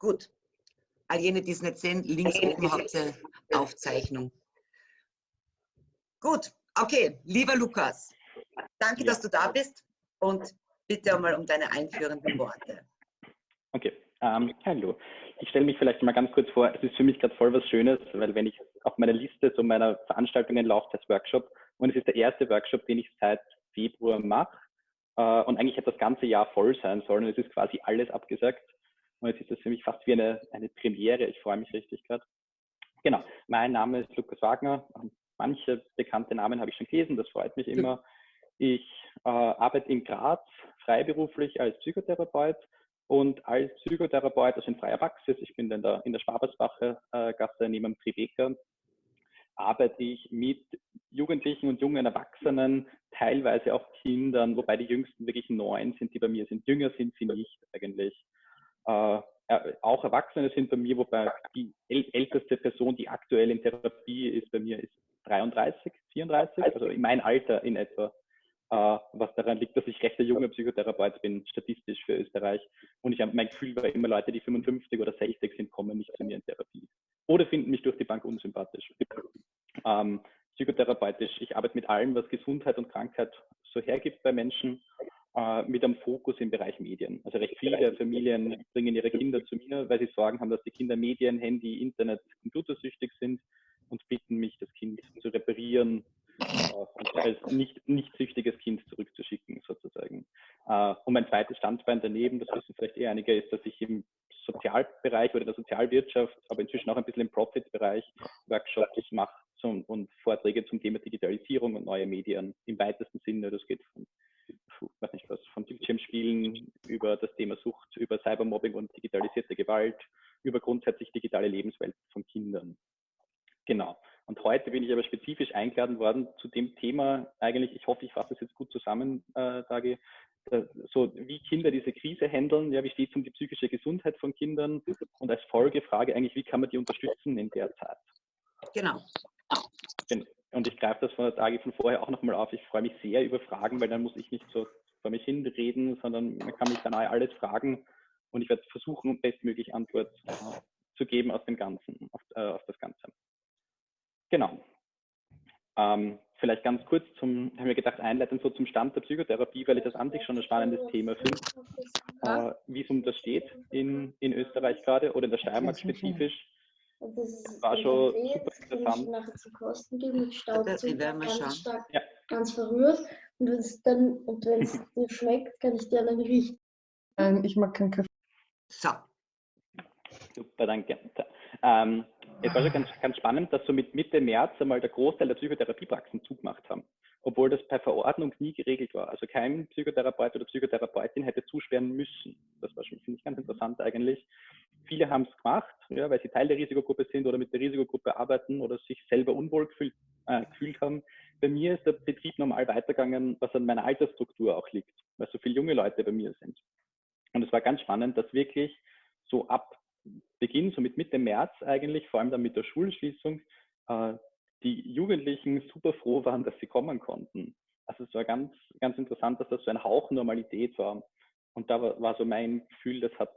Gut. All jene, die es nicht sehen, links oben habt ihr Aufzeichnung. Gut, okay, lieber Lukas, danke, ja. dass du da bist und bitte einmal um deine einführenden Worte. Okay, ähm, hallo. Ich stelle mich vielleicht mal ganz kurz vor, es ist für mich gerade voll was Schönes, weil wenn ich auf meiner Liste so meiner Veranstaltungen laufe, das Workshop, und es ist der erste Workshop, den ich seit Februar mache, äh, und eigentlich hätte das ganze Jahr voll sein sollen, und es ist quasi alles abgesagt. Und jetzt ist das für mich fast wie eine, eine Premiere. Ich freue mich richtig gerade. Genau, mein Name ist Lukas Wagner. Manche bekannte Namen habe ich schon gelesen, das freut mich immer. Ich äh, arbeite in Graz freiberuflich als Psychotherapeut und als Psychotherapeut, also in freier Praxis, ich bin in der, in der Schwabersbacher äh, Gasse neben Tribeca, arbeite ich mit Jugendlichen und jungen Erwachsenen, teilweise auch Kindern, wobei die jüngsten wirklich neun sind, die bei mir sind. Jünger sind sie nicht eigentlich. Äh, auch Erwachsene sind bei mir, wobei die älteste Person, die aktuell in Therapie ist, bei mir ist 33, 34, also in mein Alter in etwa. Uh, was daran liegt, dass ich recht der junge Psychotherapeut bin, statistisch für Österreich. Und ich mein Gefühl war immer, Leute, die 55 oder 60 sind, kommen nicht zu mir in Therapie. Oder finden mich durch die Bank unsympathisch. Ähm, psychotherapeutisch, ich arbeite mit allem, was Gesundheit und Krankheit so hergibt bei Menschen äh, mit einem Fokus im Bereich Medien. Also recht viele Familien bringen ihre Kinder zu mir, weil sie Sorgen haben, dass die Kinder Medien, Handy, Internet, computersüchtig sind und bitten mich, das Kind zu reparieren äh, und als nicht, nicht süchtiges Kind zurückzuschicken, sozusagen. Äh, und mein zweites Standbein daneben, das wissen vielleicht eher einige, ist, dass ich im Sozialbereich oder der Sozialwirtschaft, aber inzwischen auch ein bisschen im Profit-Bereich Workshops mache zum, und Vorträge zum Thema Digitalisierung und neue Medien im weitesten Sinne. Das geht von weiß nicht was, von Bildschirmspielen über das Thema Sucht, über Cybermobbing und digitalisierte Gewalt, über grundsätzlich digitale Lebenswelt von Kindern. Genau. Und heute bin ich aber spezifisch eingeladen worden zu dem Thema, eigentlich, ich hoffe, ich fasse es jetzt gut zusammen, äh, Dagi, äh, so wie Kinder diese Krise handeln, ja, wie steht es um die psychische Gesundheit von Kindern und als Folgefrage eigentlich, wie kann man die unterstützen in der Zeit? Genau. genau. Und ich greife das von der Tage von vorher auch nochmal auf. Ich freue mich sehr über Fragen, weil dann muss ich nicht so vor mich hinreden, sondern man kann mich dann alles fragen und ich werde versuchen, bestmöglich Antwort äh, zu geben aus dem Ganzen, auf, äh, auf das Ganze. Genau. Ähm, vielleicht ganz kurz zum, haben wir gedacht, einleiten so zum Stand der Psychotherapie, weil ich das an sich schon ein spannendes Thema finde, äh, wie es um das steht in, in Österreich gerade oder in der Steiermark spezifisch. Und das ist war schon super interessant. Ich nachher zu kosten geben mit Staubzucker ganz stark, ja. ganz verrührt. Und wenn es dann, und wenn es dir schmeckt, kann ich dir dann riechen. Ähm, ich mag keinen Kaffee. So. Super, danke. Ähm, es war schon ganz, ganz spannend, dass so mit Mitte März einmal der Großteil der Psychotherapiepraxen zugemacht haben, obwohl das per Verordnung nie geregelt war. Also kein Psychotherapeut oder Psychotherapeutin hätte zusperren müssen. Das war schon, finde ich, ganz interessant eigentlich. Viele haben es gemacht, ja, weil sie Teil der Risikogruppe sind oder mit der Risikogruppe arbeiten oder sich selber unwohl gefühlt, äh, gefühlt haben. Bei mir ist der Betrieb normal weitergegangen, was an meiner Altersstruktur auch liegt, weil so viele junge Leute bei mir sind. Und es war ganz spannend, dass wirklich so ab Beginn, so mit Mitte März eigentlich, vor allem dann mit der Schulschließung, äh, die Jugendlichen super froh waren, dass sie kommen konnten. Also es war ganz, ganz interessant, dass das so ein Hauch Normalität war. Und da war, war so mein Gefühl, das hat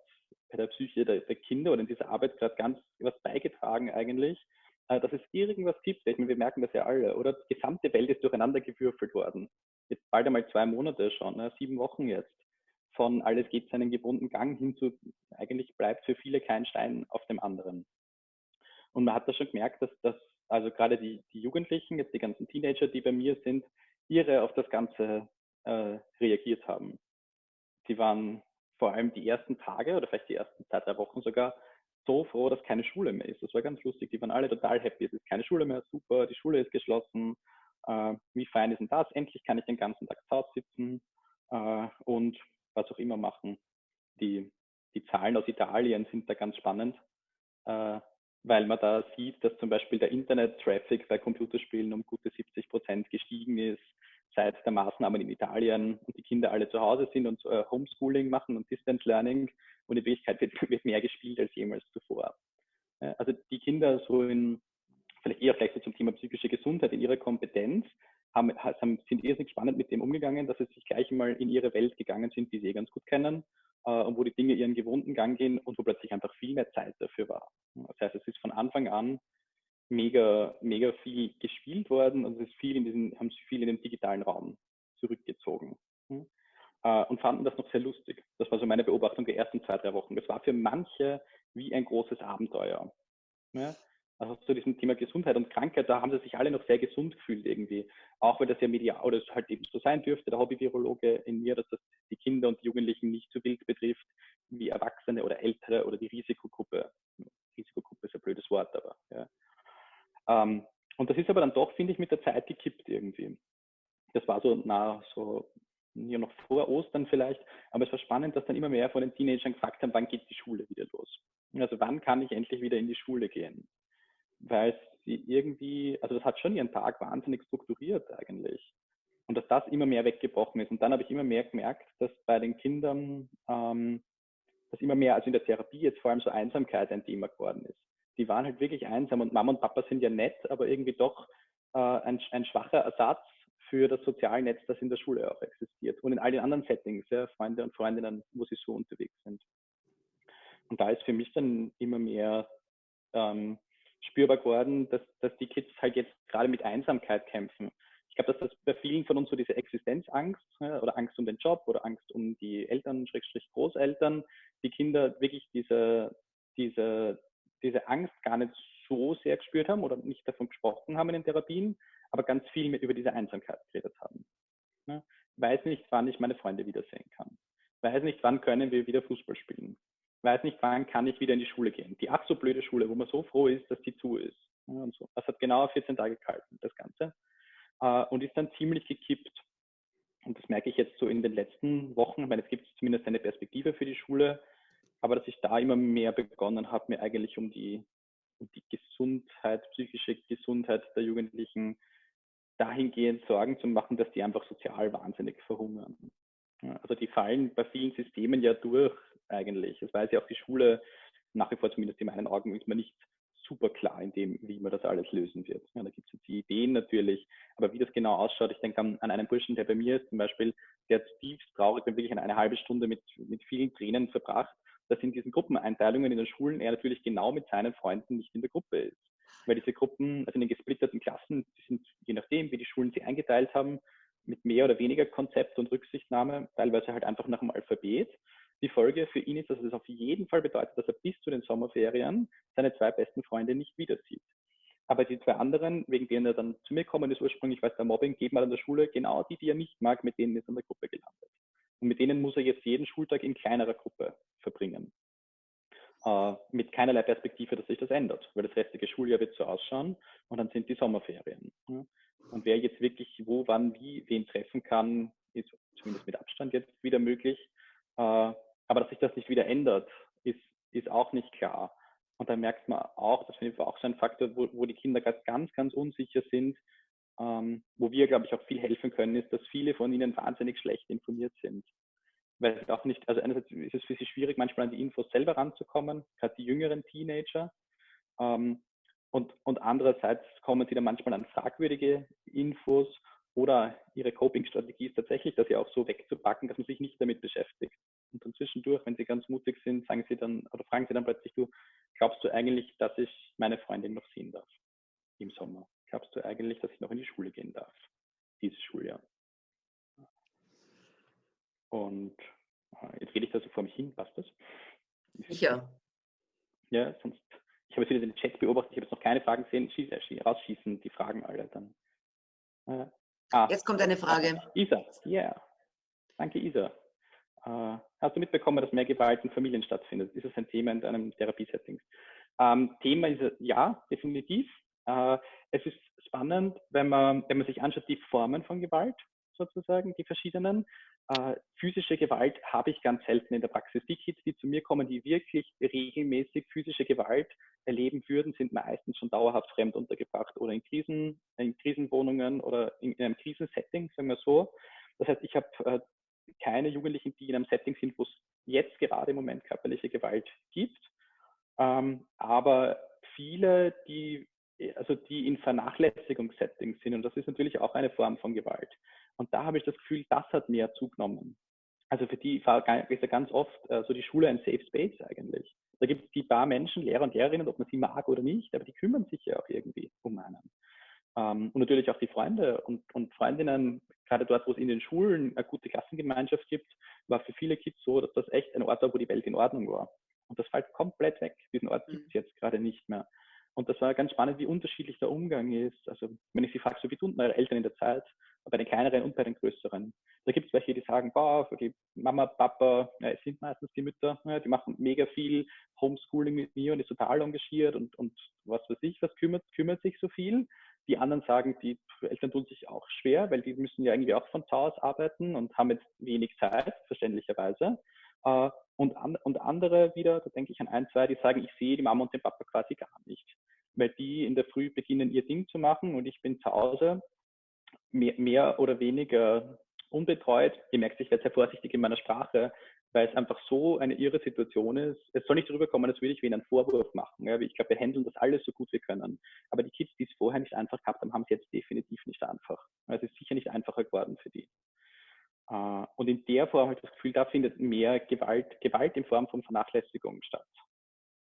bei der Psyche der, der Kinder oder in dieser Arbeit gerade ganz was beigetragen eigentlich, äh, dass es irgendwas gibt. Ich meine, wir merken das ja alle, oder? Die gesamte Welt ist durcheinander gewürfelt worden. Jetzt bald einmal zwei Monate schon, ne? sieben Wochen jetzt. Von alles geht seinen gewohnten Gang hin zu, eigentlich bleibt für viele kein Stein auf dem anderen. Und man hat da schon gemerkt, dass das, also gerade die, die Jugendlichen, jetzt die ganzen Teenager, die bei mir sind, ihre auf das Ganze äh, reagiert haben. Sie waren vor allem die ersten Tage oder vielleicht die ersten zwei, drei Wochen sogar so froh, dass keine Schule mehr ist. Das war ganz lustig. Die waren alle total happy. Es ist keine Schule mehr, super, die Schule ist geschlossen. Äh, wie fein ist denn das? Endlich kann ich den ganzen Tag zu Hause sitzen äh, und was auch immer machen. Die, die Zahlen aus Italien sind da ganz spannend, äh, weil man da sieht, dass zum Beispiel der Internet-Traffic bei Computerspielen um gute 70 Prozent gestiegen ist seit der Maßnahmen in Italien und die Kinder alle zu Hause sind und äh, Homeschooling machen und Distance Learning und in Wirklichkeit wird, wird mehr gespielt als jemals zuvor. Äh, also die Kinder so in, vielleicht eher vielleicht so zum Thema psychische Gesundheit in ihrer Kompetenz, haben, sind irrsinnig spannend mit dem umgegangen, dass sie sich gleich mal in ihre Welt gegangen sind, die sie eh ganz gut kennen äh, und wo die Dinge ihren gewohnten Gang gehen und wo plötzlich einfach viel mehr Zeit dafür war. Das heißt, es ist von Anfang an mega, mega viel gespielt worden und es ist viel in diesen, haben sich viel in den digitalen Raum zurückgezogen. Hm? Äh, und fanden das noch sehr lustig. Das war so meine Beobachtung der ersten zwei, drei Wochen. Das war für manche wie ein großes Abenteuer. Ja? Also zu diesem Thema Gesundheit und Krankheit, da haben sie sich alle noch sehr gesund gefühlt irgendwie. Auch weil das ja medial oder halt eben so sein dürfte, der Hobby-Virologe in mir, dass das die Kinder und die Jugendlichen nicht so wild betrifft wie Erwachsene oder Ältere oder die Risikogruppe. Risikogruppe ist ein blödes Wort, aber ja. Ähm, und das ist aber dann doch, finde ich, mit der Zeit gekippt irgendwie. Das war so nah, so ja noch vor Ostern vielleicht, aber es war spannend, dass dann immer mehr von den Teenagern gefragt haben, wann geht die Schule wieder los? Also wann kann ich endlich wieder in die Schule gehen? Weil sie irgendwie, also das hat schon ihren Tag wahnsinnig strukturiert eigentlich. Und dass das immer mehr weggebrochen ist. Und dann habe ich immer mehr gemerkt, dass bei den Kindern, ähm, dass immer mehr, also in der Therapie jetzt vor allem so Einsamkeit ein Thema geworden ist. Die waren halt wirklich einsam und Mama und Papa sind ja nett, aber irgendwie doch äh, ein, ein schwacher Ersatz für das soziale Netz, das in der Schule auch existiert und in all den anderen Settings, ja, Freunde und Freundinnen, wo sie so unterwegs sind. Und da ist für mich dann immer mehr ähm, spürbar geworden, dass, dass die Kids halt jetzt gerade mit Einsamkeit kämpfen. Ich glaube, dass das bei vielen von uns so diese Existenzangst ja, oder Angst um den Job oder Angst um die Eltern, Schrägstrich Großeltern, die Kinder wirklich diese, diese, diese Angst gar nicht so sehr gespürt haben oder nicht davon gesprochen haben in den Therapien, aber ganz viel mit über diese Einsamkeit geredet haben. Ja, weiß nicht, wann ich meine Freunde wiedersehen kann. Weiß nicht, wann können wir wieder Fußball spielen. Weiß nicht, wann kann ich wieder in die Schule gehen. Die ach so blöde Schule, wo man so froh ist, dass die zu ist. Ja, und so. Das hat genau 14 Tage gehalten, das Ganze. Äh, und ist dann ziemlich gekippt. Und das merke ich jetzt so in den letzten Wochen. Ich meine, es gibt zumindest eine Perspektive für die Schule, aber dass ich da immer mehr begonnen habe, mir eigentlich um die, um die Gesundheit, psychische Gesundheit der Jugendlichen dahingehend Sorgen zu machen, dass die einfach sozial wahnsinnig verhungern. Also die fallen bei vielen Systemen ja durch eigentlich. Das weiß ja auch die Schule nach wie vor zumindest in meinen Augen ist man nicht super klar in dem, wie man das alles lösen wird. Ja, da gibt es jetzt die Ideen natürlich, aber wie das genau ausschaut, ich denke an, an, einen Burschen, der bei mir ist zum Beispiel, der tiefst traurig, wenn wirklich eine halbe Stunde mit, mit vielen Tränen verbracht, dass in diesen Gruppeneinteilungen in den Schulen er natürlich genau mit seinen Freunden nicht in der Gruppe ist weil diese Gruppen, also in den gesplitterten Klassen, die sind je nachdem, wie die Schulen sie eingeteilt haben, mit mehr oder weniger Konzept und Rücksichtnahme, teilweise halt einfach nach dem Alphabet. Die Folge für ihn ist, dass es auf jeden Fall bedeutet, dass er bis zu den Sommerferien seine zwei besten Freunde nicht wieder sieht. Aber die zwei anderen, wegen denen er dann zu mir kommen ist, ursprünglich, weil es der Mobbing geht mal an der Schule, genau die, die er nicht mag, mit denen ist er in der Gruppe gelandet. Und mit denen muss er jetzt jeden Schultag in kleinerer Gruppe verbringen äh, mit keinerlei Perspektive, dass sich das ändert, weil das restliche Schuljahr wird so ausschauen und dann sind die Sommerferien. Und wer jetzt wirklich wo, wann, wie, wen treffen kann, ist zumindest mit Abstand jetzt wieder möglich. Äh, aber dass sich das nicht wieder ändert, ist, ist auch nicht klar. Und da merkt man auch, das finde ich auch so ein Faktor, wo, wo die Kinder ganz, ganz unsicher sind, ähm, wo wir, glaube ich, auch viel helfen können, ist, dass viele von ihnen wahnsinnig schlecht informiert sind weil es auch nicht, also einerseits ist es für sie schwierig, manchmal an die Infos selber ranzukommen, gerade die jüngeren Teenager. Ähm, und, und andererseits kommen sie dann manchmal an fragwürdige Infos oder ihre Coping-Strategie ist tatsächlich, das ja auch so wegzupacken, dass man sich nicht damit beschäftigt. Und dann zwischendurch, wenn sie ganz mutig sind, sagen sie dann oder fragen sie dann plötzlich, du, glaubst du eigentlich, dass ich meine Freundin noch sehen darf im Sommer? Glaubst du eigentlich, dass ich noch in die Schule gehen darf? Dieses Schuljahr. Und äh, jetzt rede ich da so vor mich hin, passt das? Sicher. Ja, sonst, ich habe jetzt wieder den Chat beobachtet, ich habe jetzt noch keine Fragen gesehen, Schieß, äh, rausschießen die Fragen alle dann. Äh, ah, jetzt kommt eine Frage. Isa, ja. Yeah. Danke, Isa. Äh, hast du mitbekommen, dass mehr Gewalt in Familien stattfindet? Ist das ein Thema in deinem Therapiesetting? Ähm, Thema ist ja, definitiv. Äh, es ist spannend, wenn man, wenn man sich anschaut, die Formen von Gewalt sozusagen, die verschiedenen. Äh, physische Gewalt habe ich ganz selten in der Praxis. Die Kids, die zu mir kommen, die wirklich regelmäßig physische Gewalt erleben würden, sind meistens schon dauerhaft fremd untergebracht oder in, Krisen, in Krisenwohnungen oder in, in einem Krisensetting, sagen wir so. Das heißt, ich habe äh, keine Jugendlichen, die in einem Setting sind, wo es jetzt gerade im Moment körperliche Gewalt gibt. Ähm, aber viele, die also die in Vernachlässigungssettings sind. Und das ist natürlich auch eine Form von Gewalt. Und da habe ich das Gefühl, das hat mehr zugenommen. Also für die ist ja ganz oft äh, so die Schule ein Safe Space eigentlich. Da gibt es die paar Menschen, Lehrer und Lehrerinnen, ob man sie mag oder nicht, aber die kümmern sich ja auch irgendwie um einen. Ähm, und natürlich auch die Freunde und, und Freundinnen, gerade dort, wo es in den Schulen eine gute Klassengemeinschaft gibt, war für viele Kids so, dass das echt ein Ort war, wo die Welt in Ordnung war. Und das fällt komplett weg. Diesen Ort gibt es mhm. jetzt gerade nicht mehr. Und das war ganz spannend, wie unterschiedlich der Umgang ist. Also wenn ich sie frage, so wie tun eure Eltern in der Zeit, bei den kleineren und bei den größeren. Da gibt es welche, die sagen, boah, die Mama, Papa, ja, es sind meistens die Mütter, ja, die machen mega viel Homeschooling mit mir und ist total engagiert und, und was weiß ich, was kümmert, kümmert sich so viel. Die anderen sagen, die Eltern tun sich auch schwer, weil die müssen ja irgendwie auch von zu Hause arbeiten und haben jetzt wenig Zeit, verständlicherweise. Äh, und, an, und andere wieder, da denke ich an ein, zwei, die sagen, ich sehe die Mama und den Papa quasi gar nicht. Weil die in der Früh beginnen, ihr Ding zu machen und ich bin zu Hause mehr, mehr oder weniger unbetreut. Ihr merkt, ich werde sehr vorsichtig in meiner Sprache, weil es einfach so eine irre Situation ist. Es soll nicht darüber kommen, als würde ich ihnen einen Vorwurf machen. Ja, ich glaube, wir handeln das alles so gut wir können. Aber die Kids, die es vorher nicht einfach gehabt haben, haben es jetzt definitiv nicht einfach. Es ist sicher nicht einfacher geworden für die. Äh, und in der Form habe ich das Gefühl, da findet mehr Gewalt, Gewalt in Form von Vernachlässigung statt.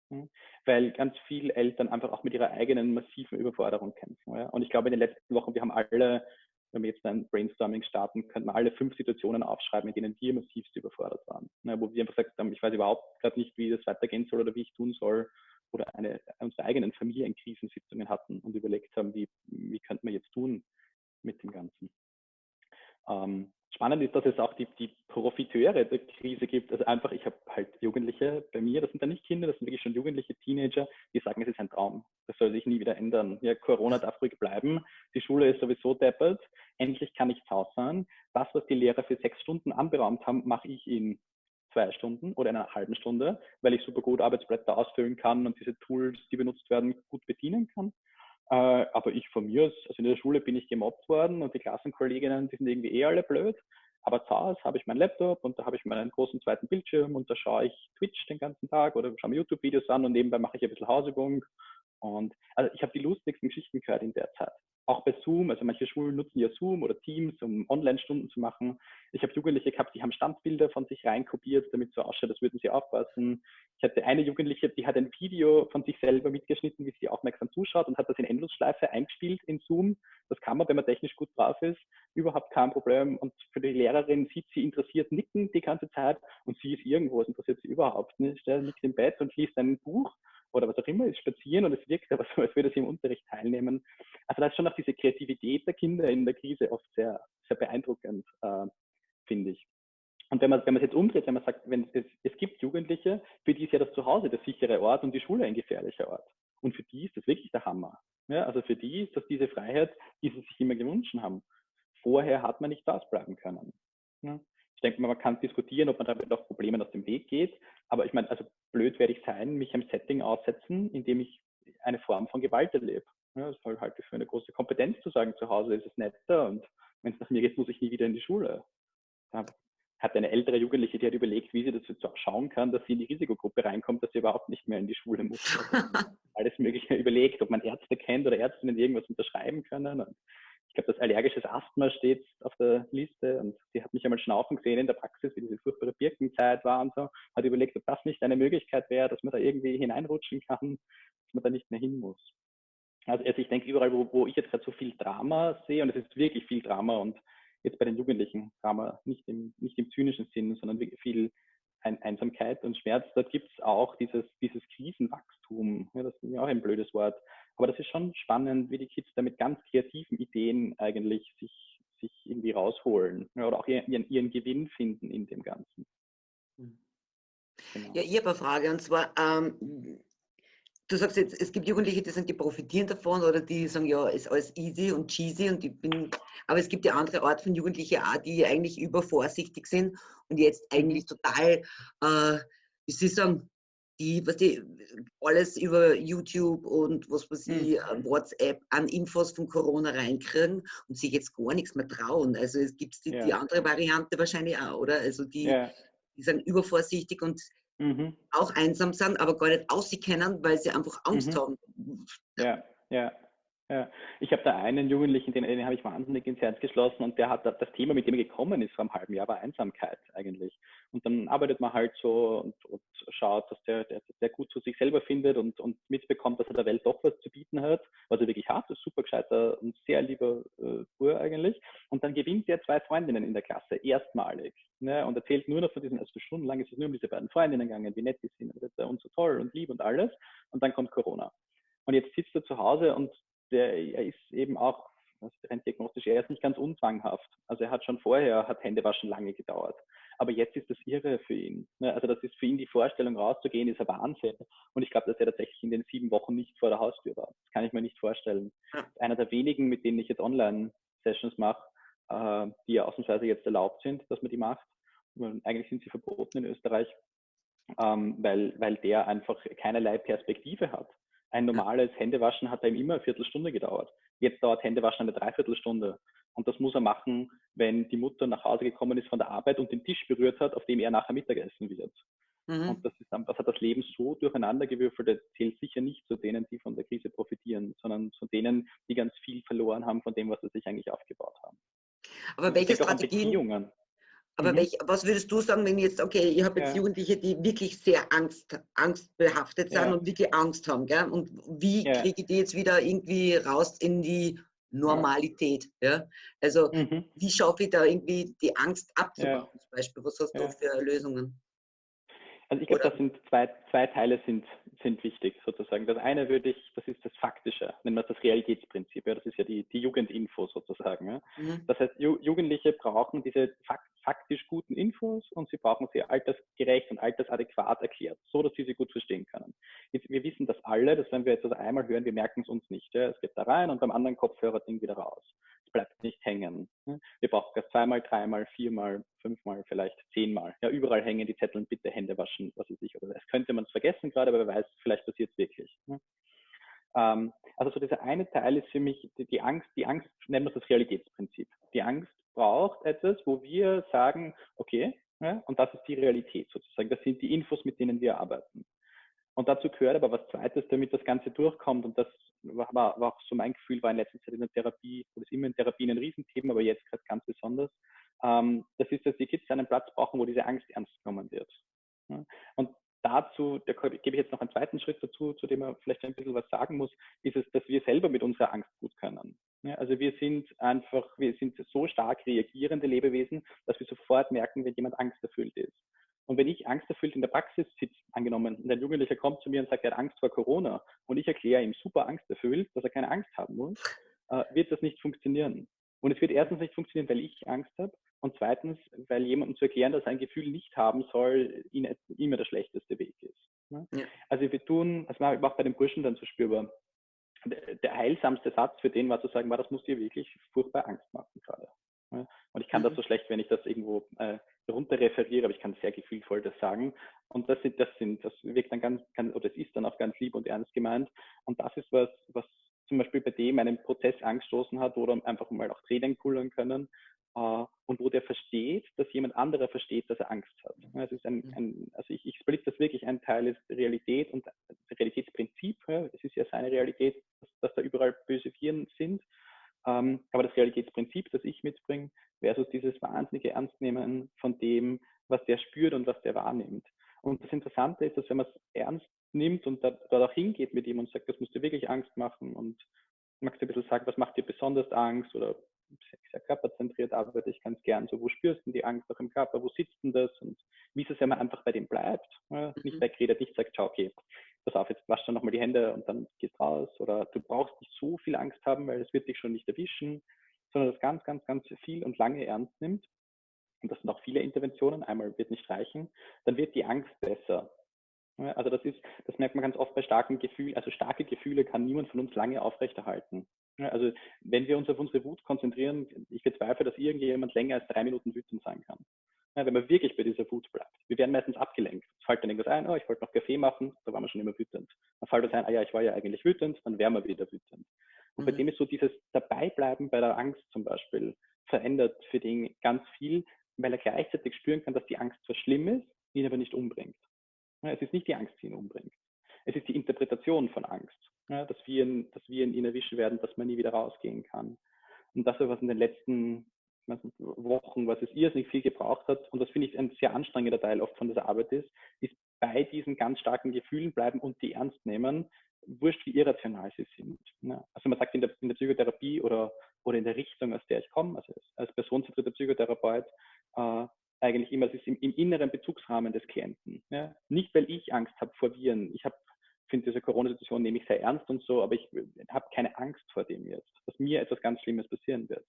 Hm? Weil ganz viele Eltern einfach auch mit ihrer eigenen massiven Überforderung kämpfen. Und ich glaube, in den letzten Wochen, wir haben alle, wenn wir jetzt ein Brainstorming starten, könnten wir alle fünf Situationen aufschreiben, in denen wir massivst überfordert waren. Wo wir einfach gesagt haben, ich weiß überhaupt gerade nicht, wie das weitergehen soll oder wie ich tun soll. Oder eine, unsere eigenen Familienkrisensitzungen hatten und überlegt haben, wie, wie könnten wir jetzt tun mit dem Ganzen. Ähm, spannend ist, dass es auch die, die Profiteure der Krise gibt. Also einfach, ich habe halt Jugendliche bei mir, das sind dann nicht Kinder, das sind wirklich schon jugendliche Teenager, die sagen, es ist ein Traum. Das soll sich nie wieder ändern. Ja, Corona darf ruhig bleiben. Die Schule ist sowieso deppert. Endlich kann ich zu Hause sein. Das, was die Lehrer für sechs Stunden anberaumt haben, mache ich in zwei Stunden oder einer halben Stunde, weil ich super gut Arbeitsblätter ausfüllen kann und diese Tools, die benutzt werden, gut bedienen kann. Äh, aber ich von mir, also in der Schule bin ich gemobbt worden und die Klassenkolleginnen, die sind irgendwie eh alle blöd. Aber zu Hause habe ich meinen Laptop und da habe ich meinen großen zweiten Bildschirm und da schaue ich Twitch den ganzen Tag oder schaue mir YouTube-Videos an und nebenbei mache ich ein bisschen Hausübung. Und also ich habe die lustigsten Geschichten gehört in der Zeit auch bei Zoom, also manche Schulen nutzen ja Zoom oder Teams, um Online-Stunden zu machen. Ich habe Jugendliche gehabt, die haben Standbilder von sich reinkopiert, damit so ausschaut, als würden sie aufpassen. Ich hatte eine Jugendliche, die hat ein Video von sich selber mitgeschnitten, wie sie aufmerksam zuschaut und hat das in Endlosschleife eingespielt in Zoom. Das kann man, wenn man technisch gut drauf ist, überhaupt kein Problem. Und für die Lehrerin sieht sie interessiert nicken die ganze Zeit und sie ist irgendwo, es interessiert sie überhaupt nicht. Sie liegt im Bett und liest ein Buch oder was auch immer, ist spazieren und es wirkt aber so, als würde sie im Unterricht teilnehmen. Also da ist schon auch diese Kreativität der Kinder in der Krise oft sehr, sehr beeindruckend, äh, finde ich. Und wenn man, wenn man es jetzt umdreht, wenn man sagt, wenn es, es gibt Jugendliche, für die ist ja das Zuhause der sichere Ort und die Schule ein gefährlicher Ort. Und für die ist das wirklich der Hammer. Ja, also für die ist das diese Freiheit, die sie sich immer gewünscht haben. Vorher hat man nicht ausbleiben können. Ja ich denke mal, man kann diskutieren, ob man damit auch Problemen aus dem Weg geht. Aber ich meine, also blöd werde ich sein, mich einem Setting aussetzen, in dem ich eine Form von Gewalt erlebe. Ja, das halte ich für eine große Kompetenz zu sagen, zu Hause ist es netter und wenn es nach mir geht, muss ich nie wieder in die Schule. Da hat eine ältere Jugendliche, die hat überlegt, wie sie dazu schauen kann, dass sie in die Risikogruppe reinkommt, dass sie überhaupt nicht mehr in die Schule muss. Alles Mögliche überlegt, ob man Ärzte kennt oder Ärztinnen irgendwas unterschreiben können. Und ich glaube, das allergisches Asthma steht auf der Liste und sie hat mich einmal schnaufen gesehen in der Praxis, wie diese furchtbare Birkenzeit war und so, hat überlegt, ob das nicht eine Möglichkeit wäre, dass man da irgendwie hineinrutschen kann, dass man da nicht mehr hin muss. Also, also ich denke, überall, wo, wo ich jetzt gerade so viel Drama sehe, und es ist wirklich viel Drama und jetzt bei den Jugendlichen Drama nicht im, nicht im zynischen Sinn, sondern wirklich viel ein Einsamkeit und Schmerz, dort gibt es auch dieses, dieses Krisenwachstum. Ja, das ist ja auch ein blödes Wort. Aber das ist schon spannend, wie die Kids da mit ganz kreativen Ideen eigentlich sich, sich irgendwie rausholen ja, oder auch ihren, ihren Gewinn finden in dem Ganzen. Hm. Genau. Ja, ich habe eine Frage und zwar, ähm, du sagst jetzt, es gibt Jugendliche, die sagen, die profitieren davon oder die sagen, ja, ist alles easy und cheesy und ich bin, aber es gibt ja andere Art von Jugendlichen auch, die eigentlich übervorsichtig sind und jetzt eigentlich total, äh, wie sie sagen, die, was die alles über YouTube und was weiß ich, mhm. WhatsApp an Infos von Corona reinkriegen und sich jetzt gar nichts mehr trauen. Also es gibt die, ja. die andere Variante wahrscheinlich auch, oder? Also die, ja. die sind übervorsichtig und mhm. auch einsam sind, aber gar nicht auskennen, weil sie einfach Angst mhm. haben. Ja. ja. Ja, ich habe da einen Jugendlichen, den, den habe ich wahnsinnig ins Herz geschlossen und der hat das Thema, mit dem er gekommen ist vor einem halben Jahr, war Einsamkeit eigentlich. Und dann arbeitet man halt so und, und schaut, dass der, der, der gut zu sich selber findet und, und mitbekommt, dass er der Welt doch was zu bieten hat, was er wirklich hat, ist super gescheiter und sehr lieber äh, Bur eigentlich. Und dann gewinnt er zwei Freundinnen in der Klasse, erstmalig. Ne, und erzählt nur noch von diesen, also stundenlang ist es nur um diese beiden Freundinnen gegangen, wie nett die sind und so toll und lieb und alles. Und dann kommt Corona. Und jetzt sitzt er zu Hause und der, er ist eben auch rein diagnostisch, er ist nicht ganz unzwanghaft. Also er hat schon vorher, hat Händewaschen lange gedauert. Aber jetzt ist das irre für ihn. Ne? Also das ist für ihn die Vorstellung rauszugehen, ist ein Wahnsinn. Und ich glaube, dass er tatsächlich in den sieben Wochen nicht vor der Haustür war. Das kann ich mir nicht vorstellen. Einer der wenigen, mit denen ich jetzt Online-Sessions mache, äh, die ja ausnahmsweise jetzt erlaubt sind, dass man die macht. Eigentlich sind sie verboten in Österreich, ähm, weil, weil der einfach keinerlei Perspektive hat. Ein normales Händewaschen hat ihm immer eine Viertelstunde gedauert. Jetzt dauert Händewaschen eine Dreiviertelstunde. Und das muss er machen, wenn die Mutter nach Hause gekommen ist von der Arbeit und den Tisch berührt hat, auf dem er nachher Mittagessen wird. Mhm. Und das, ist, das hat das Leben so durcheinandergewürfelt, das zählt sicher nicht zu denen, die von der Krise profitieren, sondern zu denen, die ganz viel verloren haben von dem, was sie sich eigentlich aufgebaut haben. Aber welche Strategien, aber mhm. welch, was würdest du sagen, wenn jetzt, okay, ich habe jetzt ja. Jugendliche, die wirklich sehr Angst, angstbehaftet sind ja. und wirklich Angst haben, gell? Und wie ja. kriege ich die jetzt wieder irgendwie raus in die Normalität? Ja? Also mhm. wie schaffe ich da irgendwie die Angst abzubauen zum Beispiel? Was hast du für Lösungen? Also ich glaube, das sind zwei, zwei Teile sind, sind wichtig sozusagen. Das eine würde ich, das ist das Faktische, nennen wir das Realitätsprinzip. Ja, das ist ja die, die Jugendinfo sozusagen. Ja. Mhm. Das heißt, Ju Jugendliche brauchen diese faktisch guten Infos und sie brauchen sie altersgerecht und altersadäquat erklärt, so dass sie sie gut verstehen können. Jetzt, wir wissen das alle, dass wenn wir etwas einmal hören, wir merken es uns nicht. Ja. Es geht da rein und beim anderen Kopfhörer-Ding wieder raus es bleibt nicht hängen. Wir brauchen das zweimal, dreimal, viermal, fünfmal, vielleicht zehnmal. Ja, überall hängen die Zettel und bitte Hände waschen, was weiß ich. Oder es könnte man es vergessen gerade, aber wer weiß, vielleicht passiert es wirklich. Ähm, also so dieser eine Teil ist für mich die Angst, die Angst nennen wir das Realitätsprinzip. Die Angst braucht etwas, wo wir sagen, okay, ja, und das ist die Realität sozusagen. Das sind die Infos, mit denen wir arbeiten. Und dazu gehört aber was Zweites, damit das Ganze durchkommt. Und das war, war auch so mein Gefühl, war in letzter Zeit in der Therapie, oder ist immer in Therapie ein Riesenthema, aber jetzt gerade ganz besonders. Ähm, das ist, dass die Kids einen Platz brauchen, wo diese Angst ernst genommen wird. Ja? Und dazu, da gebe ich jetzt noch einen zweiten Schritt dazu, zu dem man vielleicht ein bisschen was sagen muss, ist es, dass wir selber mit unserer Angst gut können. Also wir sind einfach, wir sind so stark reagierende Lebewesen, dass wir sofort merken, wenn jemand angsterfüllt ist. Und wenn ich angsterfüllt in der Praxis sitze, angenommen, und ein Jugendlicher kommt zu mir und sagt, er hat Angst vor Corona und ich erkläre ihm super angsterfüllt, dass er keine Angst haben muss, äh, wird das nicht funktionieren. Und es wird erstens nicht funktionieren, weil ich Angst habe und zweitens, weil jemandem zu erklären, dass er ein Gefühl nicht haben soll, ihn, immer der schlechteste Weg ist. Ne? Ja. Also wir tun, das mache ich auch bei den Burschen dann so spürbar, der heilsamste Satz für den war zu sagen, war, das muss dir wirklich furchtbar Angst machen gerade. Und ich kann mhm. das so schlecht, wenn ich das irgendwo äh, runter referiere, aber ich kann sehr gefühlvoll das sagen. Und das sind, das sind, das wirkt dann ganz, ganz oder es ist dann auch ganz lieb und ernst gemeint. Und das ist was, was zum Beispiel bei dem einen Prozess angestoßen hat, wo dann einfach mal auch Tränen kullern können äh, und wo der versteht, dass jemand anderer versteht, dass er Angst hat. Also, ein, mhm. ein, also ich, ich splitte das wirklich, ein Teil ist Realität und Realitätsprinzip. Es ist ja seine Realität, dass, dass da überall böse Viren sind. Ähm, aber das Realitätsprinzip, das ich mitbringe, versus dieses wahnsinnige Ernstnehmen von dem, was der spürt und was der wahrnimmt. Und das Interessante ist, dass wenn man es ernst nimmt und da, dort auch hingeht mit ihm und sagt, das musst du wirklich Angst machen und magst du ein bisschen sagen, was macht dir besonders Angst oder sehr körperzentriert arbeite ich ganz gern. So, wo spürst du die Angst auch im Körper? Wo sitzt denn das? Und wie es ja mal einfach bei dem bleibt. Nicht mhm. wegredet, nicht sagt, schau, okay, pass auf, jetzt wasch dann nochmal die Hände und dann gehst raus. Oder du brauchst nicht so viel Angst haben, weil es wird dich schon nicht erwischen, sondern das ganz, ganz, ganz viel und lange ernst nimmt. Und das sind auch viele Interventionen. Einmal wird nicht reichen. Dann wird die Angst besser. Also das ist, das merkt man ganz oft bei starken Gefühlen. Also starke Gefühle kann niemand von uns lange aufrechterhalten. Also wenn wir uns auf unsere Wut konzentrieren, ich bezweifle, dass irgendjemand länger als drei Minuten wütend sein kann. Ja, wenn man wirklich bei dieser Wut bleibt. Wir werden meistens abgelenkt. Es fällt dann irgendwas ein, oh, ich wollte noch Kaffee machen, da war man schon immer wütend. Dann fällt das ein, ah ja, ich war ja eigentlich wütend, dann wären wir wieder wütend. Und mhm. bei dem ist so dieses Dabeibleiben bei der Angst zum Beispiel verändert für den ganz viel, weil er gleichzeitig spüren kann, dass die Angst zwar schlimm ist, ihn aber nicht umbringt. Ja, es ist nicht die Angst, die ihn umbringt. Es ist die Interpretation von Angst. ja, dass, wir, dass wir ihn erwischen werden, dass man nie wieder rausgehen kann. Und das, was in den letzten Wochen, was es irrsinnig viel gebraucht hat, und das finde ich ein sehr anstrengender Teil oft von dieser Arbeit ist, ist bei diesen ganz starken Gefühlen bleiben und die ernst nehmen, wurscht wie irrational sie sind. Ja. Also man sagt in der, in der Psychotherapie oder, oder in der Richtung, aus der ich komme, also als, personenzentrierter Psychotherapeut, äh, eigentlich immer, es ist im, im, inneren Bezugsrahmen des Klienten. Ja. Nicht, weil ich Angst habe vor Viren. Ich habe finde diese Corona-Situation nehme sehr ernst und so, aber ich habe keine Angst vor dem jetzt, dass mir etwas ganz Schlimmes passieren wird.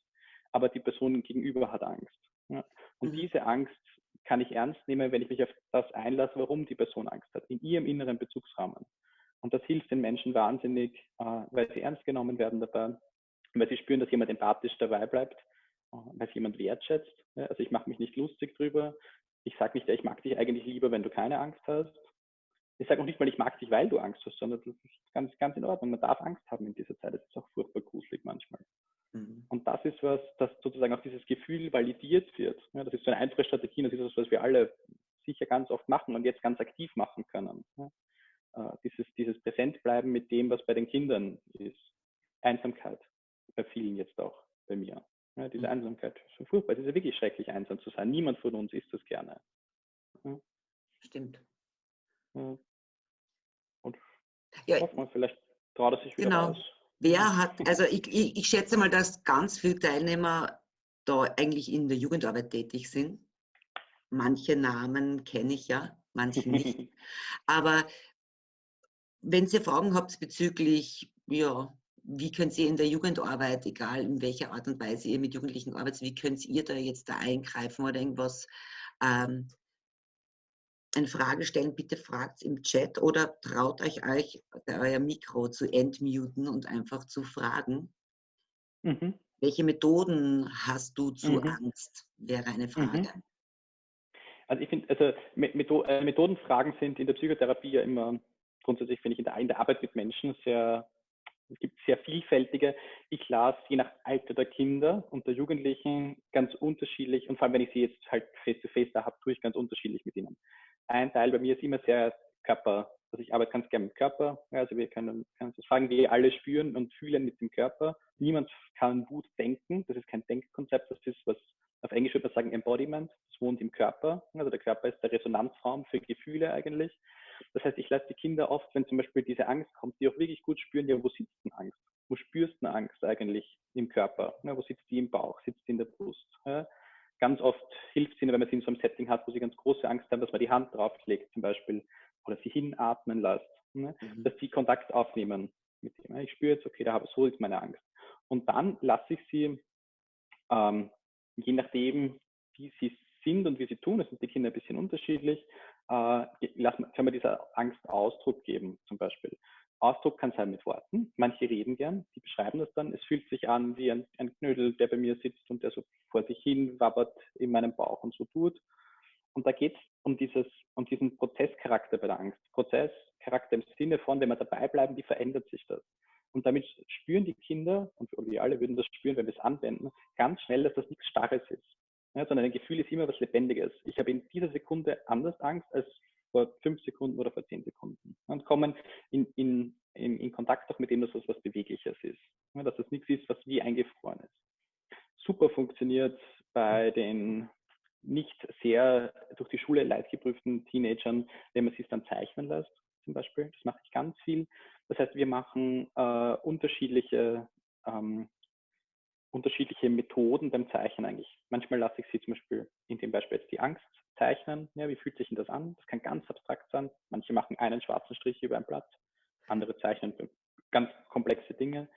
Aber die Person gegenüber hat Angst. Ja. Und mhm. diese Angst kann ich ernst nehmen, wenn ich mich auf das einlasse, warum die Person Angst hat, in ihrem inneren Bezugsrahmen. Und das hilft den Menschen wahnsinnig, äh, weil sie ernst genommen werden dabei, weil sie spüren, dass jemand empathisch dabei bleibt, äh, weil jemand wertschätzt. Also ich mache mich nicht lustig drüber. Ich sage nicht, ich mag dich eigentlich lieber, wenn du keine Angst hast. Ich sage auch nicht mal, ich mag dich, weil du Angst hast, sondern das ist ganz, ganz in Ordnung. Man darf Angst haben in dieser Zeit. Das ist auch furchtbar gruselig manchmal. Mhm. Und das ist was, dass sozusagen auch dieses Gefühl validiert wird. Ja, das ist so eine einfache Strategie, das ist das, was wir alle sicher ganz oft machen und jetzt ganz aktiv machen können. Ja, äh, dieses, dieses Präsentbleiben mit dem, was bei den Kindern ist. Einsamkeit, bei vielen jetzt auch, bei mir. Ja, diese mhm. Einsamkeit ist so furchtbar. Es ist ja wirklich schrecklich, einsam zu sein. Niemand von uns ist das gerne. Stimmt. Und ja, hofft man, vielleicht traut er sich wieder genau. raus. Wer hat, also ich, ich, ich schätze mal, dass ganz viele Teilnehmer da eigentlich in der Jugendarbeit tätig sind. Manche Namen kenne ich ja, manche nicht. Aber wenn ihr Fragen habt bezüglich, ja, wie könnt ihr in der Jugendarbeit, egal in welcher Art und Weise ihr mit Jugendlichen arbeitet, wie könnt ihr da jetzt da eingreifen oder irgendwas ähm, eine Frage stellen, bitte fragt im Chat oder traut euch euch euer Mikro zu entmuten und einfach zu fragen. Mhm. Welche Methoden hast du zu mhm. Angst? Wäre eine mhm. Frage. Mhm. Also ich finde, also äh, Methodenfragen sind in der Psychotherapie ja immer grundsätzlich, finde ich, in der, in der Arbeit mit Menschen sehr, es gibt sehr vielfältige. Ich las je nach Alter der Kinder und der Jugendlichen ganz unterschiedlich und vor allem, wenn ich sie jetzt halt face-to-face -face da habe, tue ich ganz unterschiedlich mit ihnen ein Teil bei mir ist immer sehr Körper. Also ich arbeite ganz gerne mit Körper. Also wir können, können das fragen, wir alle spüren und fühlen mit dem Körper. Niemand kann Wut denken. Das ist kein Denkkonzept. Das ist was auf Englisch würde man sagen Embodiment. Das wohnt im Körper. Also der Körper ist der Resonanzraum für Gefühle eigentlich. Das heißt, ich lasse die Kinder oft, wenn zum Beispiel diese Angst kommt, die auch wirklich gut spüren, ja, wo sitzt denn Angst? Wo spürst du Angst eigentlich im Körper? Ja, wo sitzt die im Bauch? Sitzt die in der Brust? Ja, ganz oft hilft es ihnen, wenn man sie in so einem Setting hat, wo sie ganz große Angst haben, dass man die Hand drauflegt zum Beispiel oder sie hinatmen lässt, ne? mhm. dass sie Kontakt aufnehmen mit dem. Ich spüre jetzt, okay, da habe so ist meine Angst. Und dann lasse ich sie, ähm, je nachdem, wie sie sind und wie sie tun, das sind die Kinder ein bisschen unterschiedlich, äh, lassen, können wir dieser Angst Ausdruck geben zum Beispiel. Ausdruck kann sein mit Worten. Manche reden gern, die beschreiben das dann. Es fühlt sich an wie ein, ein Knödel, der bei mir sitzt und der so vor sich hin wabbert in meinem Bauch und so tut. Und da geht es um, um diesen Prozesscharakter bei der Angst. Prozesscharakter im Sinne von, wenn wir dabei bleiben, wie verändert sich das? Und damit spüren die Kinder, und wir alle würden das spüren, wenn wir es anwenden, ganz schnell, dass das nichts Starres ist. Ja, sondern ein Gefühl ist immer was Lebendiges. Ich habe in dieser Sekunde anders Angst als vor fünf Sekunden oder vor zehn Sekunden und kommen in, in, in, in Kontakt auch mit dem, dass das was Bewegliches ist, dass das nichts ist, was wie eingefroren ist. Super funktioniert bei den nicht sehr durch die Schule leidgeprüften Teenagern, wenn man sie dann zeichnen lässt, zum Beispiel. Das mache ich ganz viel. Das heißt, wir machen äh, unterschiedliche ähm, unterschiedliche Methoden beim Zeichnen eigentlich. Manchmal lasse ich sie zum Beispiel in dem Beispiel jetzt die Angst zeichnen. Ja, wie fühlt sich denn das an? Das kann ganz abstrakt sein. Manche machen einen schwarzen Strich über ein Blatt, andere zeichnen ganz komplexe Dinge.